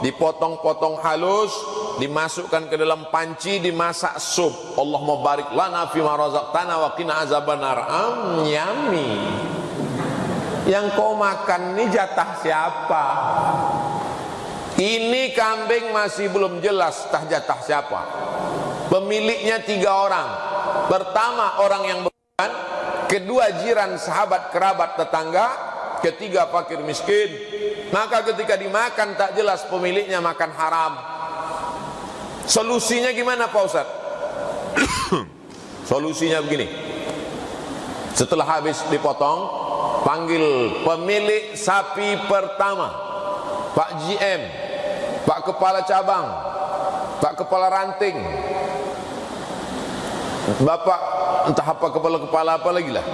dipotong-potong halus dimasukkan ke dalam panci dimasak sup. Allah barik lana fi ma razaqtana wa qina azabannar. Am yummy. Yang kau makan ini jatah siapa? Ini kambing masih belum jelas tah jatah siapa. Pemiliknya tiga orang. Pertama orang yang berkorban kedua jiran sahabat kerabat tetangga ketiga fakir miskin maka ketika dimakan tak jelas pemiliknya makan haram Solusinya gimana Pak Ustaz? Solusinya begini. Setelah habis dipotong, panggil pemilik sapi pertama, Pak GM, Pak Kepala Cabang, Pak Kepala Ranting, Bapak entah apa kepala-kepala apa lagi lah.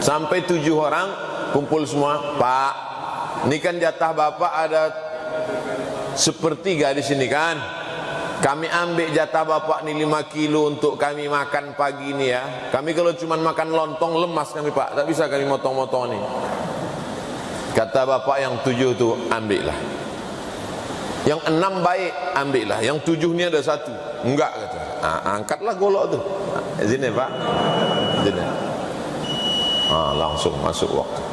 Sampai tujuh orang kumpul semua, Pak, ini kan jatah Bapak ada sepertiga di sini kan? Kami ambil jatah bapak ni 5 kilo untuk kami makan pagi ni ya. Kami kalau cuma makan lontong lemas kami pak, tak bisa kami motong-motong ni. Kata bapak yang tujuh tu ambillah. Yang enam baik ambillah. Yang tujuh ni ada satu. Enggak kata. Ha, angkatlah golok tu. Ha, sini pak. Sini. Ha, langsung masuk waktu.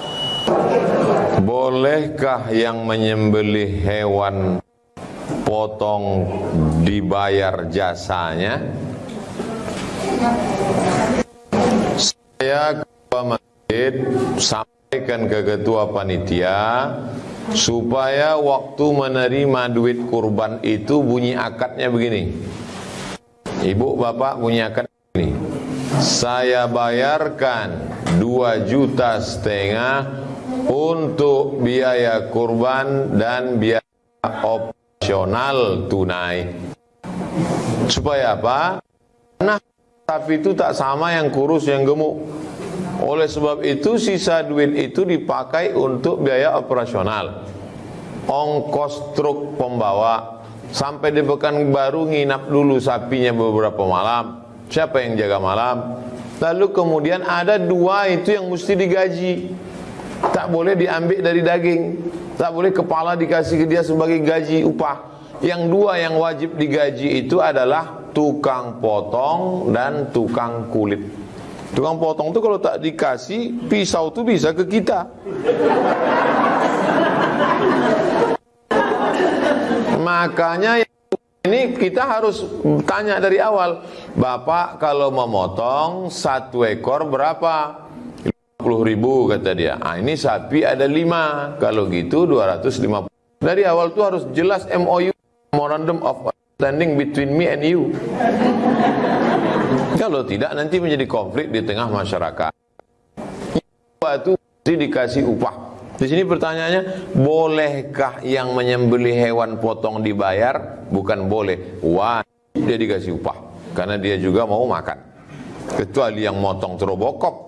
Bolehkah yang menyembelih hewan potong dibayar jasanya? Saya ke masjid sampaikan ke ketua panitia supaya waktu menerima duit kurban itu bunyi akadnya begini. Ibu bapak bunyi akad ini saya bayarkan 2 juta setengah untuk biaya kurban dan biaya op operasional tunai. Supaya apa? Nah, sapi itu tak sama yang kurus yang gemuk. Oleh sebab itu sisa duit itu dipakai untuk biaya operasional. Ongkos truk pembawa sampai di baru nginap dulu sapinya beberapa malam. Siapa yang jaga malam? Lalu kemudian ada dua itu yang mesti digaji. Tak boleh diambil dari daging. Tak boleh kepala dikasih ke dia sebagai gaji upah. Yang dua yang wajib digaji itu adalah tukang potong dan tukang kulit. Tukang potong itu kalau tak dikasih pisau itu bisa ke kita. Makanya ini kita harus tanya dari awal, Bapak kalau memotong satu ekor berapa? 50 ribu kata dia. Ah, ini sapi ada 5 kalau gitu 250 dari awal tuh harus jelas MOU Memorandum of Understanding between me and you. Kalau tidak nanti menjadi konflik di tengah masyarakat. Itu dikasih upah. Di sini pertanyaannya bolehkah yang menyembelih hewan potong dibayar? Bukan boleh. Wajib dia dikasih upah. Karena dia juga mau makan. Kecuali yang motong terobokop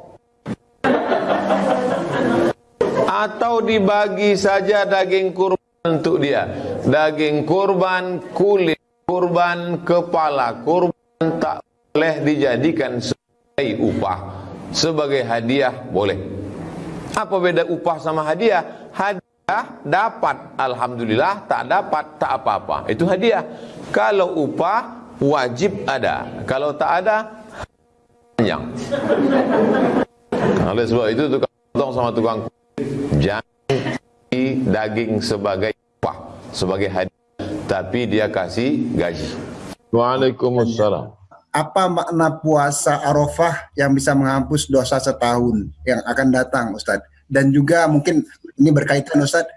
atau dibagi saja daging kurban untuk dia daging kurban kulit kurban kepala kurban tak boleh dijadikan sebagai upah sebagai hadiah boleh apa beda upah sama hadiah hadiah dapat alhamdulillah, tak dapat tak apa-apa. Itu hadiah. Kalau upah wajib ada. Kalau tak ada panjang. Oleh sebab itu tukang potong sama tukang jangan daging sebagai upah, sebagai hadiah, tapi dia kasih gaji. Waalaikumsalam. Apa makna puasa Arafah yang bisa menghapus dosa setahun yang akan datang, Ustadz? Dan juga mungkin ini berkaitan, Ustadz,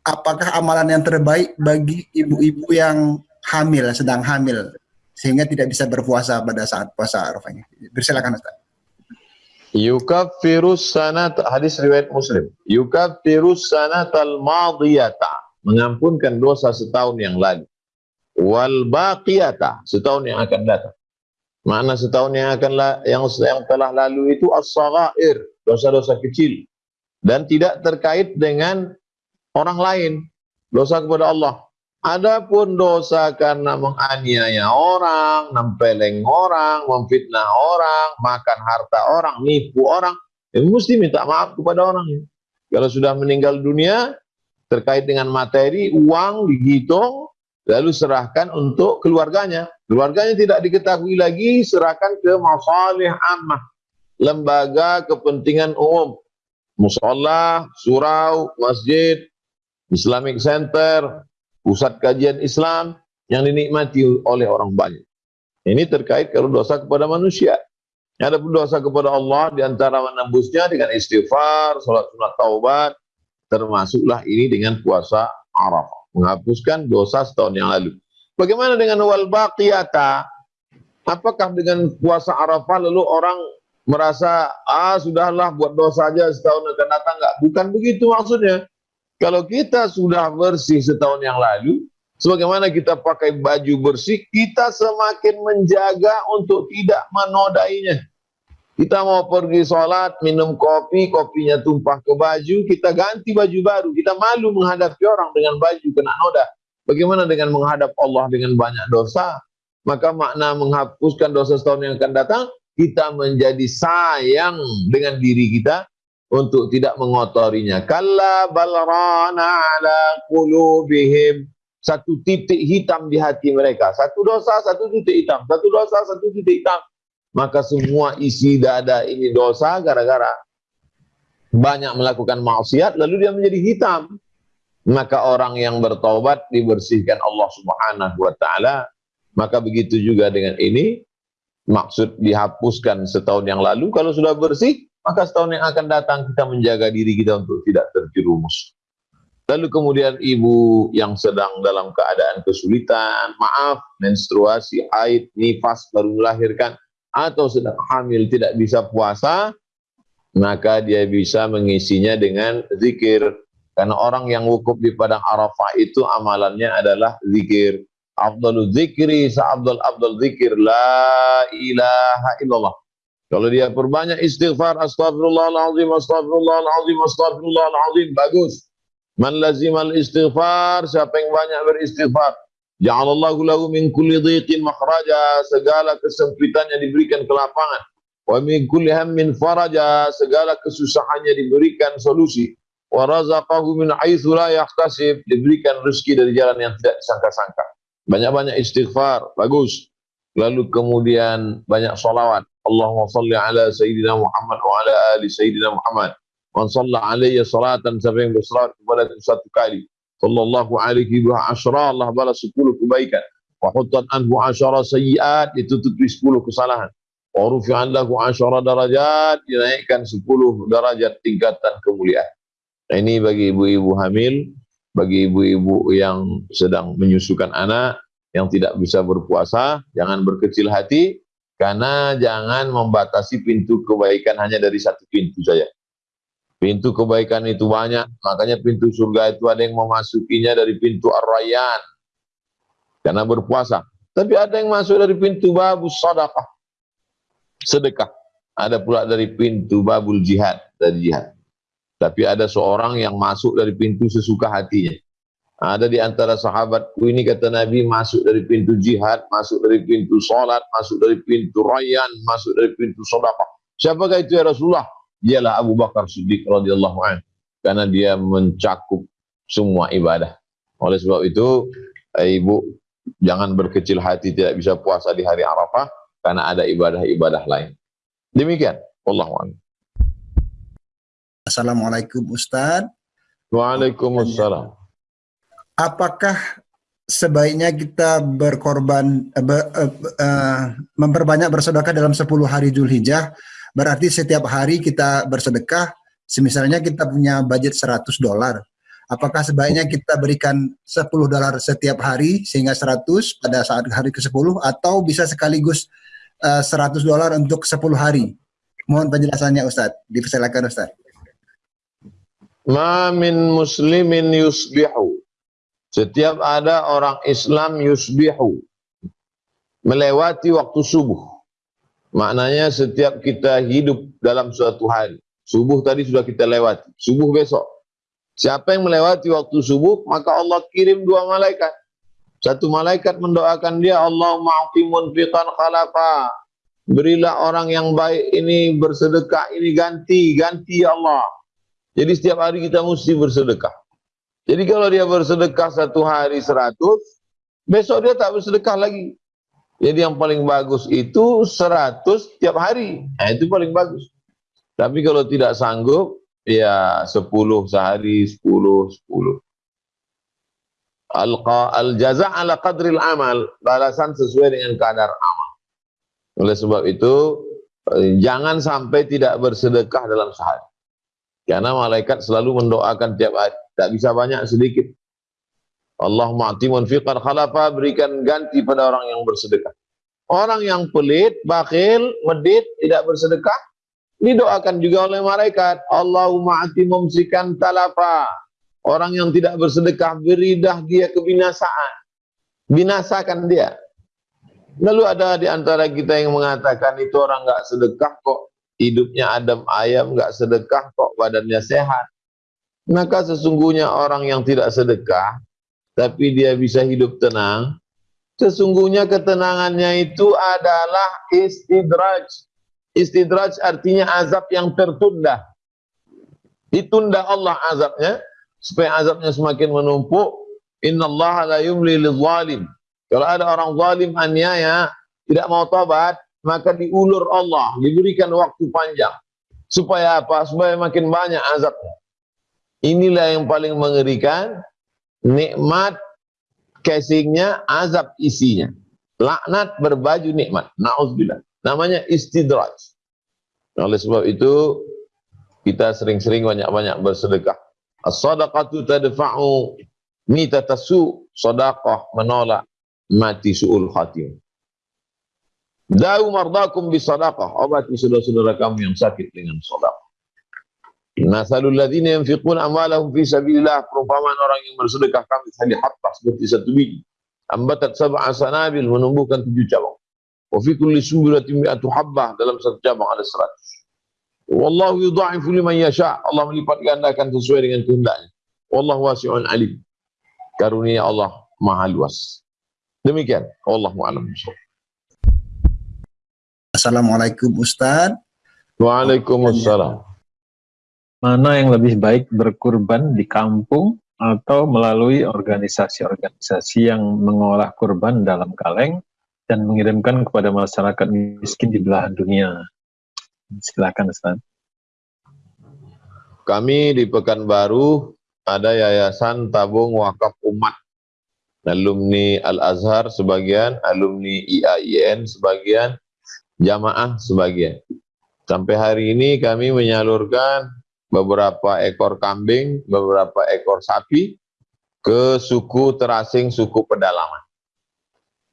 apakah amalan yang terbaik bagi ibu-ibu yang hamil, sedang hamil, sehingga tidak bisa berpuasa pada saat puasa Arafahnya? Bersilakan, Ustadz. Yukaffirus sanat hadis riwayat Muslim. Yukaffirus sanatal madiyata mengampunkan dosa setahun yang lalu. Wal baqiyata setahun yang akan datang. Mana setahun yang akan yang yang telah lalu itu as-saghair, dosa-dosa kecil dan tidak terkait dengan orang lain, dosa kepada Allah. Adapun dosa karena menganiaya orang, nempeleng orang, memfitnah orang, makan harta orang, nipu orang, ya mesti minta maaf kepada orang. Kalau sudah meninggal dunia, terkait dengan materi, uang dihitung, lalu serahkan untuk keluarganya. Keluarganya tidak diketahui lagi, serahkan ke masalih ammah, lembaga kepentingan umum, musola, surau, masjid, Islamic Center, pusat kajian Islam yang dinikmati oleh orang banyak. Ini terkait kalau dosa kepada manusia. Ada pun dosa kepada Allah di antara menembusnya dengan istighfar, salat sunat taubat, termasuklah ini dengan puasa Arafah, menghapuskan dosa setahun yang lalu. Bagaimana dengan wal baqiyata? Apakah dengan puasa Arafah lalu orang merasa ah sudahlah buat dosa aja setahun akan datang enggak? Bukan begitu maksudnya. Kalau kita sudah bersih setahun yang lalu, sebagaimana kita pakai baju bersih, kita semakin menjaga untuk tidak menodainya. Kita mau pergi sholat, minum kopi, kopinya tumpah ke baju, kita ganti baju baru. Kita malu menghadapi orang dengan baju kena noda. Bagaimana dengan menghadap Allah dengan banyak dosa? Maka makna menghapuskan dosa setahun yang akan datang, kita menjadi sayang dengan diri kita, untuk tidak mengotorinya. Kalla balrana ala qulubihim. Satu titik hitam di hati mereka. Satu dosa, satu titik hitam. Satu dosa, satu titik hitam. Maka semua isi dada ini dosa gara-gara banyak melakukan maksiat lalu dia menjadi hitam. Maka orang yang bertobat dibersihkan Allah Subhanahu wa taala. Maka begitu juga dengan ini maksud dihapuskan setahun yang lalu kalau sudah bersih maka setahun yang akan datang kita menjaga diri kita untuk tidak terjerumus. Lalu kemudian ibu yang sedang dalam keadaan kesulitan, maaf, menstruasi, haid, nifas, baru melahirkan, atau sedang hamil tidak bisa puasa, maka dia bisa mengisinya dengan zikir. Karena orang yang wukuf di padang Arafah itu amalannya adalah zikir. Abdul zikri, sa'abdul abdul zikir, la ilaha illallah. Kalau dia perbanyak istighfar, astagfirullahaladzim, astagfirullahaladzim, astagfirullahaladzim, bagus. Man lazimal istighfar, siapa yang banyak beristighfar. Ja'alallahu lahu min kulli dhiqin makhraja, segala kesempitannya diberikan kelapangan. Wa min kulli hammin faraja, segala kesusahannya diberikan solusi. Wa razaqahu min haitsu la yahtasib, diberikan rezeki dari jalan yang tidak disangka-sangka. Banyak-banyak istighfar, bagus. Lalu kemudian banyak solawat. Ala Sayyidina Muhammad wa ala ali Sayyidina Muhammad. Man salla alaihi salatan siapa yang bersalat kepada satu kali. Sallallahu alaihi wa asyara Allah balas sepuluh kebaikan. Wa hutan anhu asyara sayyiat ditutupi sepuluh kesalahan. Wa rufi'an lahu asyara darajat dinaikkan sepuluh darajat tingkatan kemuliaan. Nah, ini bagi ibu-ibu hamil, bagi ibu-ibu yang sedang menyusukan anak, yang tidak bisa berpuasa, jangan berkecil hati, karena jangan membatasi pintu kebaikan hanya dari satu pintu saja. Pintu kebaikan itu banyak, makanya pintu surga itu ada yang memasukinya dari pintu Ar-Rayyan. Karena berpuasa. Tapi ada yang masuk dari pintu babus sadaqah. Sedekah. Ada pula dari pintu babul jihad, dari jihad. Tapi ada seorang yang masuk dari pintu sesuka hatinya. Ada di antara sahabatku ini kata Nabi masuk dari pintu jihad, masuk dari pintu solat, masuk dari pintu rayan, masuk dari pintu sodapah. Siapakah itu ya Rasulullah? Dialah Abu Bakar Siddiq radhiyallahu anhu. Karena dia mencakup semua ibadah. Oleh sebab itu, eh, Ibu jangan berkecil hati tidak bisa puasa di hari Arafah karena ada ibadah-ibadah lain. Demikian, Allah Assalamualaikum Ustaz. Waalaikumsalam. Apakah sebaiknya kita berkorban uh, uh, memperbanyak bersedekah dalam 10 hari Zulhijjah? Berarti setiap hari kita bersedekah semisalnya kita punya budget 100 dolar. Apakah sebaiknya kita berikan 10 dolar setiap hari sehingga 100 pada saat hari ke-10 atau bisa sekaligus uh, 100 dolar untuk 10 hari? Mohon penjelasannya Ustadz dipersilakan Ustadz Ma min muslimin yusbihu setiap ada orang Islam yusbihu melewati waktu subuh. Maknanya setiap kita hidup dalam suatu hari. Subuh tadi sudah kita lewati. Subuh besok. Siapa yang melewati waktu subuh, maka Allah kirim dua malaikat. Satu malaikat mendoakan dia, Allah ma'atimun fiqan khalafa. Berilah orang yang baik ini bersedekah, ini ganti, ganti ya Allah. Jadi setiap hari kita mesti bersedekah. Jadi kalau dia bersedekah satu hari seratus, besok dia tak bersedekah lagi. Jadi yang paling bagus itu seratus tiap hari. Nah, itu paling bagus. Tapi kalau tidak sanggup, ya sepuluh sehari, sepuluh, sepuluh. Al-jaza ala qadril amal, balasan sesuai dengan kadar amal. Oleh sebab itu, eh, jangan sampai tidak bersedekah dalam sehari. Karena malaikat selalu mendoakan tiap hari. Tak bisa banyak sedikit. Allah ma'timun fiqar khalafa berikan ganti pada orang yang bersedekah. Orang yang pelit, bakhil, medit, tidak bersedekah, didoakan juga oleh malaikat. Allahumma ati mumsikan talafa. Orang yang tidak bersedekah, beridah dia kebinasaan. Binasakan dia. Lalu ada di antara kita yang mengatakan itu orang enggak sedekah kok. Hidupnya adam ayam, enggak sedekah kok, badannya sehat. Maka sesungguhnya orang yang tidak sedekah, tapi dia bisa hidup tenang, sesungguhnya ketenangannya itu adalah istidraj. Istidraj artinya azab yang tertunda. Ditunda Allah azabnya, supaya azabnya semakin menumpuk. Inna Allah la yumli zalim. Kalau ada orang zalim aniaya, tidak mau tobat, maka diulur Allah, diberikan waktu panjang. Supaya apa? Supaya makin banyak azabnya. Inilah yang paling mengerikan. Nikmat casingnya, azab isinya. Laknat berbaju nikmat. Na'udzubillah. Namanya istidraj. Oleh sebab itu, kita sering-sering banyak-banyak bersedekah. As-sadaqatu tadfa'u mitatasu. Sadaqah menolak mati su'ul khatim. Da'u mardakum bisadaqah. Obati saudara-saudara kamu yang sakit dengan sadaqah. Nasalul ladzina yunfiquna amwalahum fi sabilillah. Perumpamaan orang yang bersedekah kami tadi hatta seperti satu biji. Ambatat sab'a sanabil menumbuhkan tujuh cabang. Wa fi kulli sumbulatin mi'atu habbah dalam satu cabang ada seratus. Wallahu yudha'ifu liman yasha. Allah melipat gandakan sesuai dengan kehendaknya. Wallahu wasi'un alim. Karunia Allah maha luas. Demikian. Wallahu a'lam Assalamualaikum Ustaz. Waalaikumsalam mana yang lebih baik berkurban di kampung atau melalui organisasi-organisasi yang mengolah kurban dalam kaleng dan mengirimkan kepada masyarakat miskin di belahan dunia. Silakan Ustaz. Kami di Pekanbaru ada yayasan tabung wakaf umat. Alumni Al-Azhar sebagian, alumni IAIN sebagian, jamaah sebagian. Sampai hari ini kami menyalurkan beberapa ekor kambing, beberapa ekor sapi ke suku terasing, suku pedalaman.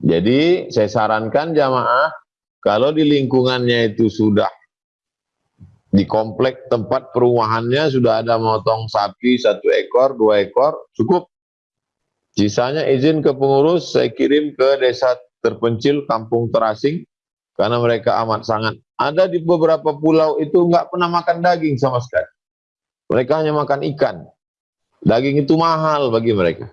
Jadi saya sarankan jamaah kalau di lingkungannya itu sudah di komplek tempat perumahannya sudah ada motong sapi satu ekor, dua ekor, cukup. Sisanya izin ke pengurus, saya kirim ke desa terpencil, kampung terasing, karena mereka amat sangat. Ada di beberapa pulau itu nggak pernah makan daging sama sekali. Mereka hanya makan ikan. Daging itu mahal bagi mereka.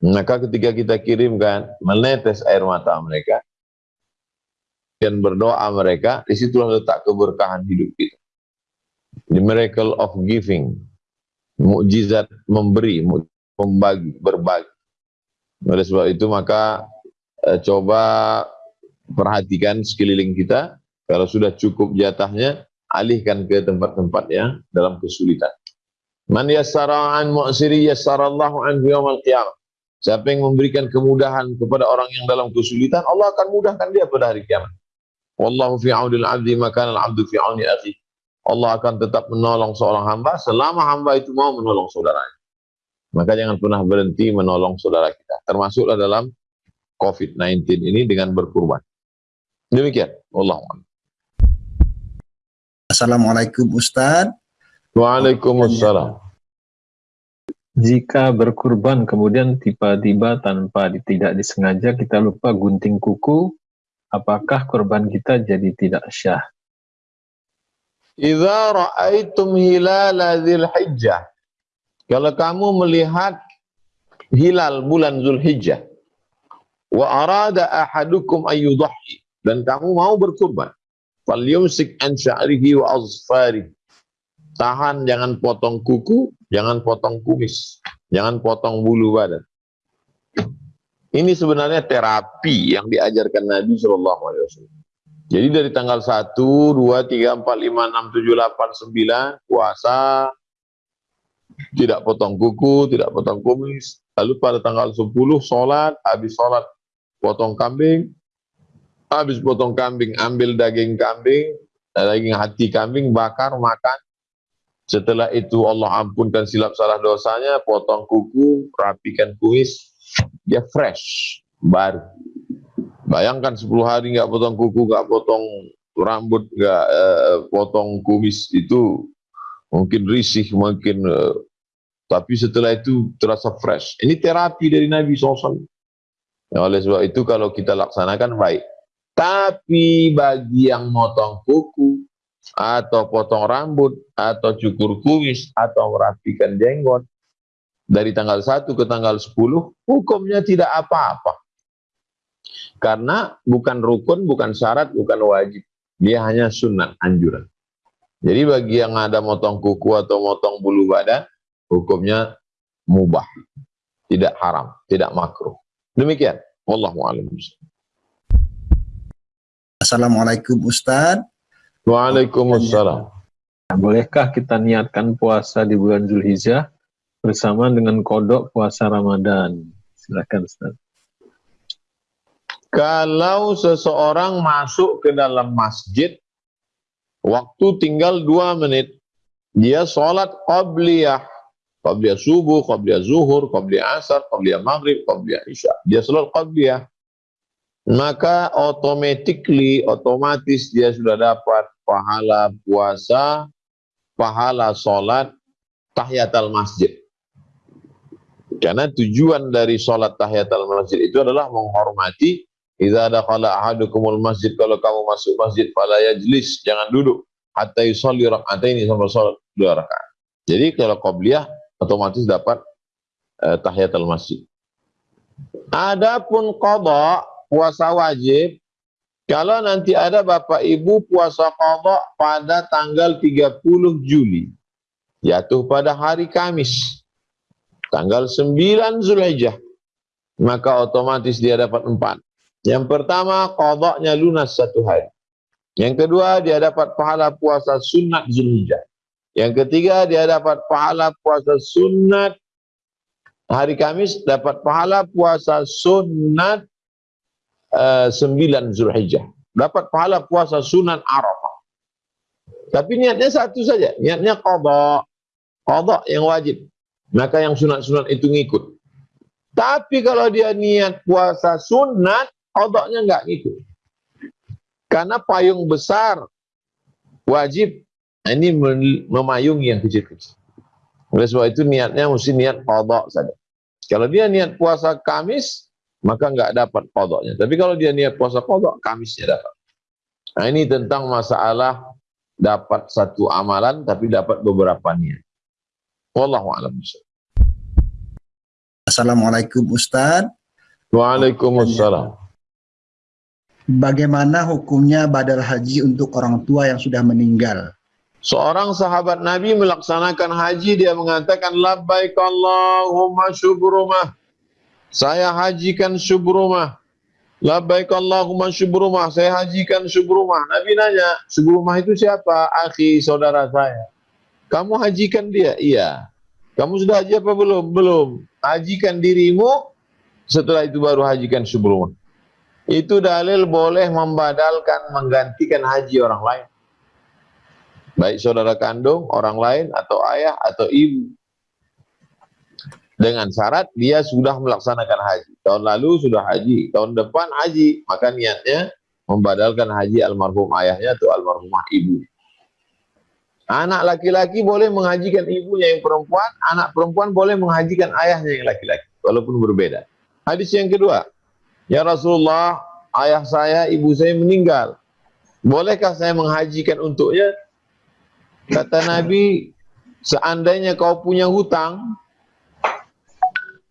Maka ketika kita kirimkan, menetes air mata mereka, dan berdoa mereka, di situlah letak keberkahan hidup kita. The miracle of giving, mukjizat memberi, membagi, berbagi. Oleh sebab itu maka eh, coba perhatikan sekeliling kita, kalau sudah cukup jatahnya, alihkan ke tempat-tempat yang dalam kesulitan. Man yassara an mu'siri yassarallahu an yawmal qiyamah. Siapa yang memberikan kemudahan kepada orang yang dalam kesulitan, Allah akan mudahkan dia pada hari kiamat. Wallahu fi aunil 'abdi maka al-'abdu fi auni akhi. Allah akan tetap menolong seorang hamba selama hamba itu mau menolong saudaranya. Maka jangan pernah berhenti menolong saudara kita. Termasuklah dalam COVID-19 ini dengan berkurban. Demikian. Allah Assalamualaikum Ustaz. Waalaikumsalam. Jika berkurban kemudian tiba-tiba tanpa tidak disengaja kita lupa gunting kuku, apakah kurban kita jadi tidak syah? Idza ra'aitum hilala dzil hijjah kalau kamu melihat hilal bulan Zulhijjah wa arada ahadukum ayyudhi dan kamu mau berkurban falyumsik an sya'rihi wa azfari tahan jangan potong kuku jangan potong kumis jangan potong bulu badan ini sebenarnya terapi yang diajarkan Nabi Shallallahu Alaihi Wasallam. Jadi dari tanggal 1, 2, 3, 4, 5, 6, 7, 8, 9 puasa tidak potong kuku, tidak potong kumis. Lalu pada tanggal 10 sholat, habis sholat potong kambing, habis potong kambing ambil daging kambing, daging hati kambing bakar makan. Setelah itu Allah ampunkan silap salah dosanya, potong kuku, rapikan kumis, dia fresh, baru. Bayangkan 10 hari nggak potong kuku, nggak potong rambut, nggak eh, potong kumis itu mungkin risih, mungkin eh, tapi setelah itu terasa fresh. Ini terapi dari Nabi SAW. Ya, oleh sebab itu kalau kita laksanakan baik. Tapi bagi yang motong kuku, atau potong rambut, atau cukur kumis, atau merapikan jenggot, dari tanggal 1 ke tanggal 10, hukumnya tidak apa-apa. Karena bukan rukun, bukan syarat, bukan wajib. Dia hanya sunnah, anjuran. Jadi bagi yang ada motong kuku atau motong bulu badan, hukumnya mubah, tidak haram, tidak makruh. Demikian. Wallahu a'lam. Assalamualaikum Ustaz. Waalaikumsalam. Bolehkah kita niatkan puasa di bulan Zulhijjah bersama dengan kodok puasa Ramadan? Silakan Ustaz. Kalau seseorang masuk ke dalam masjid, waktu tinggal dua menit, dia sholat qabliyah Qabliyah subuh, qabliyah zuhur, qabliyah asar, qabliyah maghrib, qabliyah isya. Dia selalu qabliyah. Maka automatically, otomatis dia sudah dapat pahala puasa, pahala sholat, tahiyatul masjid. Karena tujuan dari sholat tahiyatul masjid itu adalah menghormati Idza dakhala ahadukumul masjid kalau kamu masuk masjid fala yajlis jangan duduk hatta yusalli rak'ataini sampai salat dua rakaat. Jadi kalau qabliyah otomatis dapat uh, tahiyatul masjid. Adapun qada puasa wajib kalau nanti ada Bapak Ibu puasa qada pada tanggal 30 Juli jatuh pada hari Kamis tanggal 9 Zulhijjah maka otomatis dia dapat empat. Yang pertama qadanya lunas satu hari. Yang kedua dia dapat pahala puasa sunat Zulhijjah. Yang ketiga dia dapat pahala puasa sunat hari Kamis dapat pahala puasa sunat uh, 9 Zulhijjah. Dapat pahala puasa sunat Arafah. Tapi niatnya satu saja, niatnya qada. Qada yang wajib. Maka yang sunat-sunat itu ngikut. Tapi kalau dia niat puasa sunat, qadanya enggak ngikut. Karena payung besar wajib Nah, ini memayungi yang kecil-kecil. Oleh sebab itu niatnya mesti niat kodok saja. Kalau dia niat puasa Kamis, maka nggak dapat kodoknya. Tapi kalau dia niat puasa kodok, Kamisnya dapat. Nah ini tentang masalah dapat satu amalan, tapi dapat beberapa niat. Wallahu a'lam Assalamualaikum Ustaz. Waalaikumsalam. Bagaimana hukumnya badal haji untuk orang tua yang sudah meninggal? Seorang sahabat Nabi melaksanakan haji, dia mengatakan, Labbaik Allahumma syubrumah. Saya hajikan syubrumah. Labbaik Allahumma syubrumah. Saya hajikan syubrumah. Nabi nanya, syubrumah itu siapa? Akhi, saudara saya. Kamu hajikan dia? Iya. Kamu sudah haji apa belum? Belum. Hajikan dirimu, setelah itu baru hajikan syubrumah. Itu dalil boleh membadalkan, menggantikan haji orang lain baik saudara kandung, orang lain, atau ayah, atau ibu. Dengan syarat dia sudah melaksanakan haji. Tahun lalu sudah haji, tahun depan haji. Maka niatnya membadalkan haji almarhum ayahnya atau almarhumah ibu. Anak laki-laki boleh menghajikan ibunya yang perempuan, anak perempuan boleh menghajikan ayahnya yang laki-laki, walaupun berbeda. Hadis yang kedua, Ya Rasulullah, ayah saya, ibu saya meninggal. Bolehkah saya menghajikan untuknya? Kata Nabi, seandainya kau punya hutang,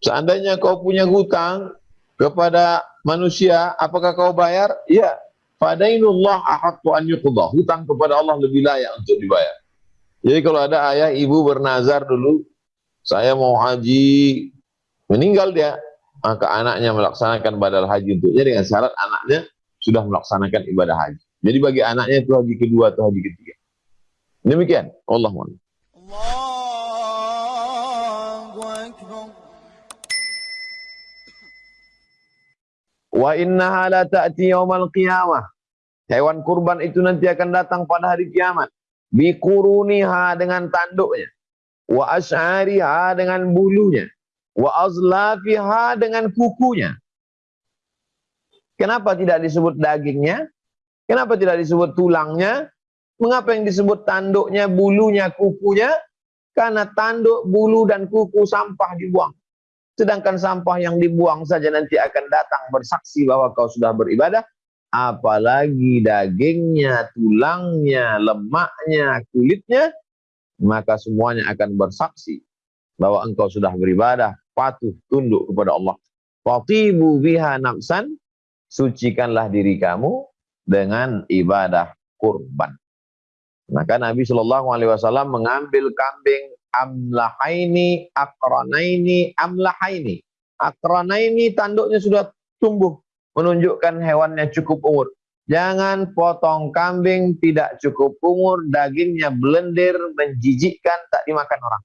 seandainya kau punya hutang kepada manusia, apakah kau bayar? Ya. Fadainullah ahaqqu an yuqdah. Hutang kepada Allah lebih layak untuk dibayar. Jadi kalau ada ayah ibu bernazar dulu, saya mau haji, meninggal dia, maka anaknya melaksanakan badal haji untuknya dengan syarat anaknya sudah melaksanakan ibadah haji. Jadi bagi anaknya itu haji kedua atau haji ketiga. Demikian. Allah Wa innaha la ta'ti yaumal qiyamah. Hewan kurban itu nanti akan datang pada hari kiamat. Bikuruniha dengan tanduknya. Wa ash'ariha dengan bulunya. Wa azlafiha dengan kukunya. Kenapa tidak disebut dagingnya? Kenapa tidak disebut tulangnya? Mengapa yang disebut tanduknya, bulunya, kukunya? Karena tanduk, bulu, dan kuku sampah dibuang. Sedangkan sampah yang dibuang saja nanti akan datang bersaksi bahwa kau sudah beribadah. Apalagi dagingnya, tulangnya, lemaknya, kulitnya. Maka semuanya akan bersaksi bahwa engkau sudah beribadah, patuh, tunduk kepada Allah. Fatibu biha nafsan, sucikanlah diri kamu dengan ibadah kurban. Maka Nabi Shallallahu Alaihi Wasallam mengambil kambing amlahaini, akranaini, amlahaini. Akranaini tanduknya sudah tumbuh, menunjukkan hewannya cukup umur. Jangan potong kambing tidak cukup umur, dagingnya blender, menjijikkan, tak dimakan orang.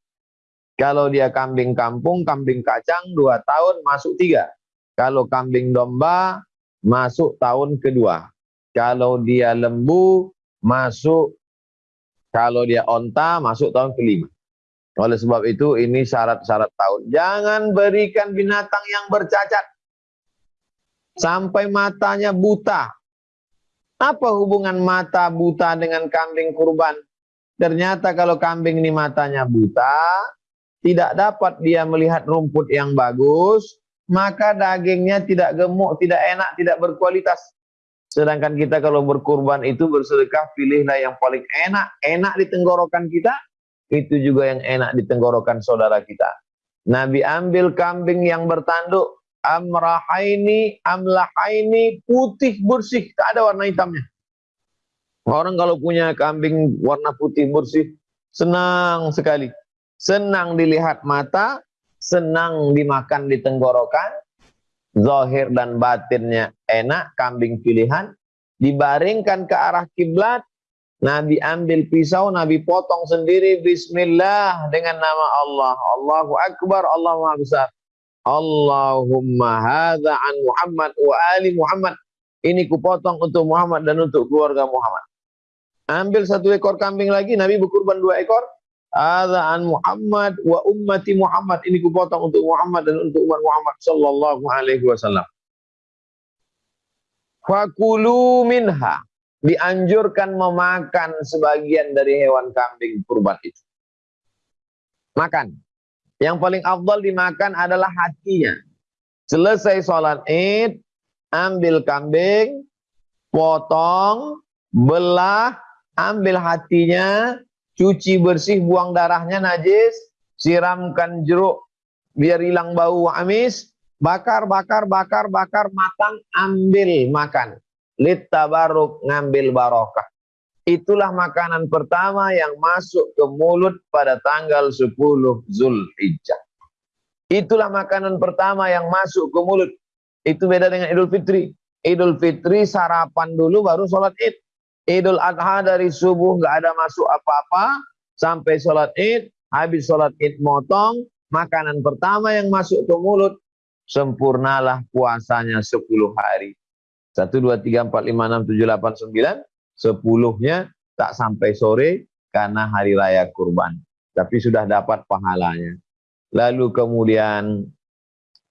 Kalau dia kambing kampung, kambing kacang, dua tahun masuk tiga. Kalau kambing domba, masuk tahun kedua. Kalau dia lembu, masuk kalau dia onta masuk tahun kelima. Oleh sebab itu ini syarat-syarat tahun. Jangan berikan binatang yang bercacat. Sampai matanya buta. Apa hubungan mata buta dengan kambing kurban? Ternyata kalau kambing ini matanya buta, tidak dapat dia melihat rumput yang bagus, maka dagingnya tidak gemuk, tidak enak, tidak berkualitas. Sedangkan kita kalau berkurban itu bersedekah pilihlah yang paling enak. Enak di tenggorokan kita, itu juga yang enak di tenggorokan saudara kita. Nabi ambil kambing yang bertanduk, amrahaini, amlahaini, putih bersih, tak ada warna hitamnya. Orang kalau punya kambing warna putih bersih, senang sekali. Senang dilihat mata, senang dimakan di tenggorokan, zahir dan batinnya enak, kambing pilihan, dibaringkan ke arah kiblat, Nabi ambil pisau, Nabi potong sendiri, Bismillah, dengan nama Allah. Allahu Akbar, Allah Maha Besar. Allahumma hadha an Muhammad wa ali Muhammad. Ini kupotong untuk Muhammad dan untuk keluarga Muhammad. Ambil satu ekor kambing lagi, Nabi berkurban dua ekor. Ada an Muhammad wa ummati Muhammad. Ini kupotong untuk Muhammad dan untuk umat Muhammad sallallahu alaihi wasallam. Fakulu minha. Dianjurkan memakan sebagian dari hewan kambing kurban itu. Makan. Yang paling afdal dimakan adalah hatinya. Selesai sholat id, ambil kambing, potong, belah, ambil hatinya, cuci bersih buang darahnya najis, siramkan jeruk biar hilang bau amis, bakar, bakar, bakar, bakar, matang, ambil makan. Lit tabaruk ngambil barokah. Itulah makanan pertama yang masuk ke mulut pada tanggal 10 Zulhijjah. Itulah makanan pertama yang masuk ke mulut. Itu beda dengan Idul Fitri. Idul Fitri sarapan dulu baru sholat id. Idul Adha dari subuh nggak ada masuk apa-apa sampai sholat id. Habis sholat id motong. Makanan pertama yang masuk ke mulut. Sempurnalah puasanya 10 hari. 1, 2, 3, 4, 5, 6, 7, 8, 9 sepuluhnya tak sampai sore karena hari raya kurban. Tapi sudah dapat pahalanya. Lalu kemudian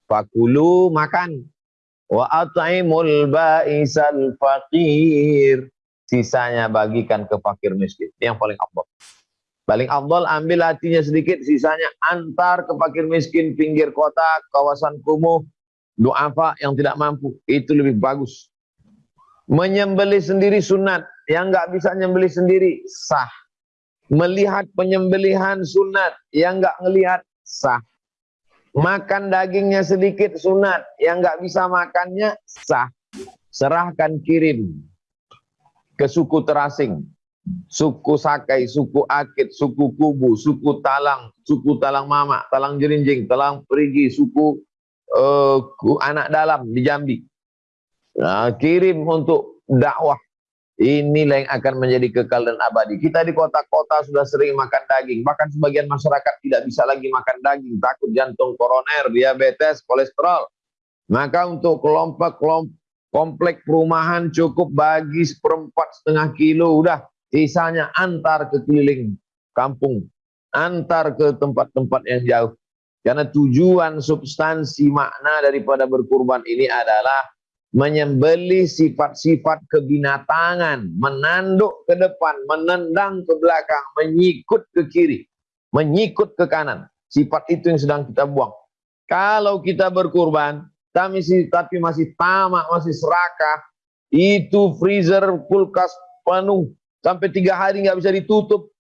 fakulu makan wa at'imul ba'isal faqir. Sisanya bagikan ke fakir miskin. Yang paling afdal. Paling afdal ambil hatinya sedikit, sisanya antar ke fakir miskin pinggir kota, kawasan kumuh, duafa yang tidak mampu. Itu lebih bagus. Menyembeli sendiri sunat, yang nggak bisa nyembeli sendiri sah. Melihat penyembelihan sunat, yang nggak ngelihat sah. Makan dagingnya sedikit sunat, yang nggak bisa makannya sah. Serahkan kirim ke suku terasing, suku Sakai, suku Akit, suku Kubu, suku Talang, suku Talang Mama, Talang Jerinjing, Talang Perigi, suku uh, anak dalam di Jambi. Nah, kirim untuk dakwah Inilah yang akan menjadi kekal dan abadi. Kita di kota-kota sudah sering makan daging. Bahkan sebagian masyarakat tidak bisa lagi makan daging. Takut jantung koroner, diabetes, kolesterol. Maka untuk kelompok-kelompok komplek perumahan cukup bagi seperempat setengah kilo. Udah sisanya antar ke keliling kampung. Antar ke tempat-tempat yang jauh. Karena tujuan substansi makna daripada berkurban ini adalah menyembeli sifat-sifat kebinatangan, menanduk ke depan, menendang ke belakang, menyikut ke kiri, menyikut ke kanan. Sifat itu yang sedang kita buang. Kalau kita berkurban, tapi masih, tamak, masih serakah, itu freezer kulkas penuh, sampai tiga hari nggak bisa ditutup.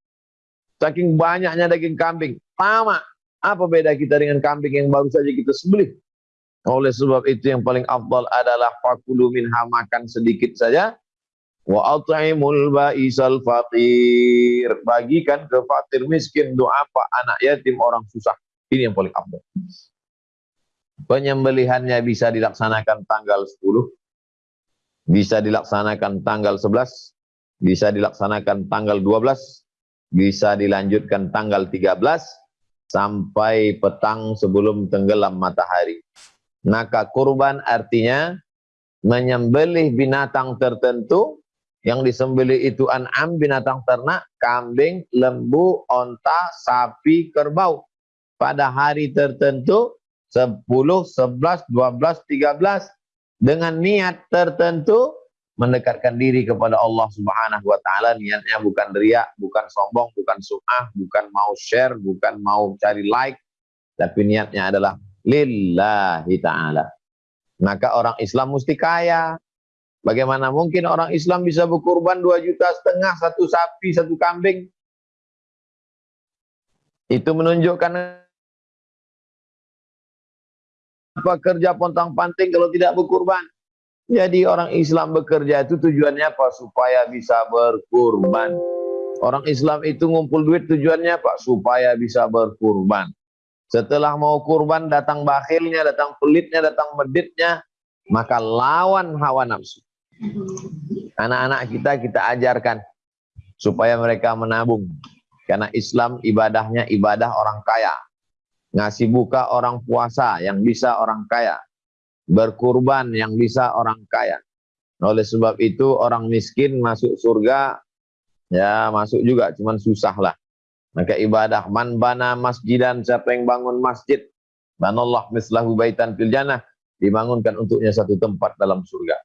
Saking banyaknya daging kambing. Tamak. Apa beda kita dengan kambing yang baru saja kita sembelih? Oleh sebab itu yang paling afdal adalah fakulu minha makan sedikit saja. Wa at'imul ba'isal faqir. Bagikan ke fakir miskin doa apa anak yatim orang susah. Ini yang paling afdal. Penyembelihannya bisa dilaksanakan tanggal 10. Bisa dilaksanakan tanggal 11. Bisa dilaksanakan tanggal 12. Bisa dilanjutkan tanggal 13 sampai petang sebelum tenggelam matahari. Maka kurban artinya menyembelih binatang tertentu. Yang disembelih itu an'am binatang ternak, kambing, lembu, onta, sapi, kerbau. Pada hari tertentu 10, 11, 12, 13 dengan niat tertentu mendekatkan diri kepada Allah Subhanahu wa taala. Niatnya bukan riak, bukan sombong, bukan sum'ah, bukan mau share, bukan mau cari like, tapi niatnya adalah lillahi ta'ala. Maka orang Islam mesti kaya. Bagaimana mungkin orang Islam bisa berkurban 2 juta setengah, satu sapi, satu kambing. Itu menunjukkan apa kerja pontang panting kalau tidak berkurban. Jadi orang Islam bekerja itu tujuannya apa? Supaya bisa berkurban. Orang Islam itu ngumpul duit tujuannya apa? Supaya bisa berkurban. Setelah mau kurban datang bakhilnya, datang pelitnya, datang meditnya, maka lawan hawa nafsu. Anak-anak kita kita ajarkan supaya mereka menabung. Karena Islam ibadahnya ibadah orang kaya. Ngasih buka orang puasa yang bisa orang kaya. Berkurban yang bisa orang kaya. Oleh sebab itu orang miskin masuk surga ya masuk juga cuman susah lah. Maka ibadah man bana masjidan siapa yang bangun masjid banallah mislahu baitan fil jannah dibangunkan untuknya satu tempat dalam surga.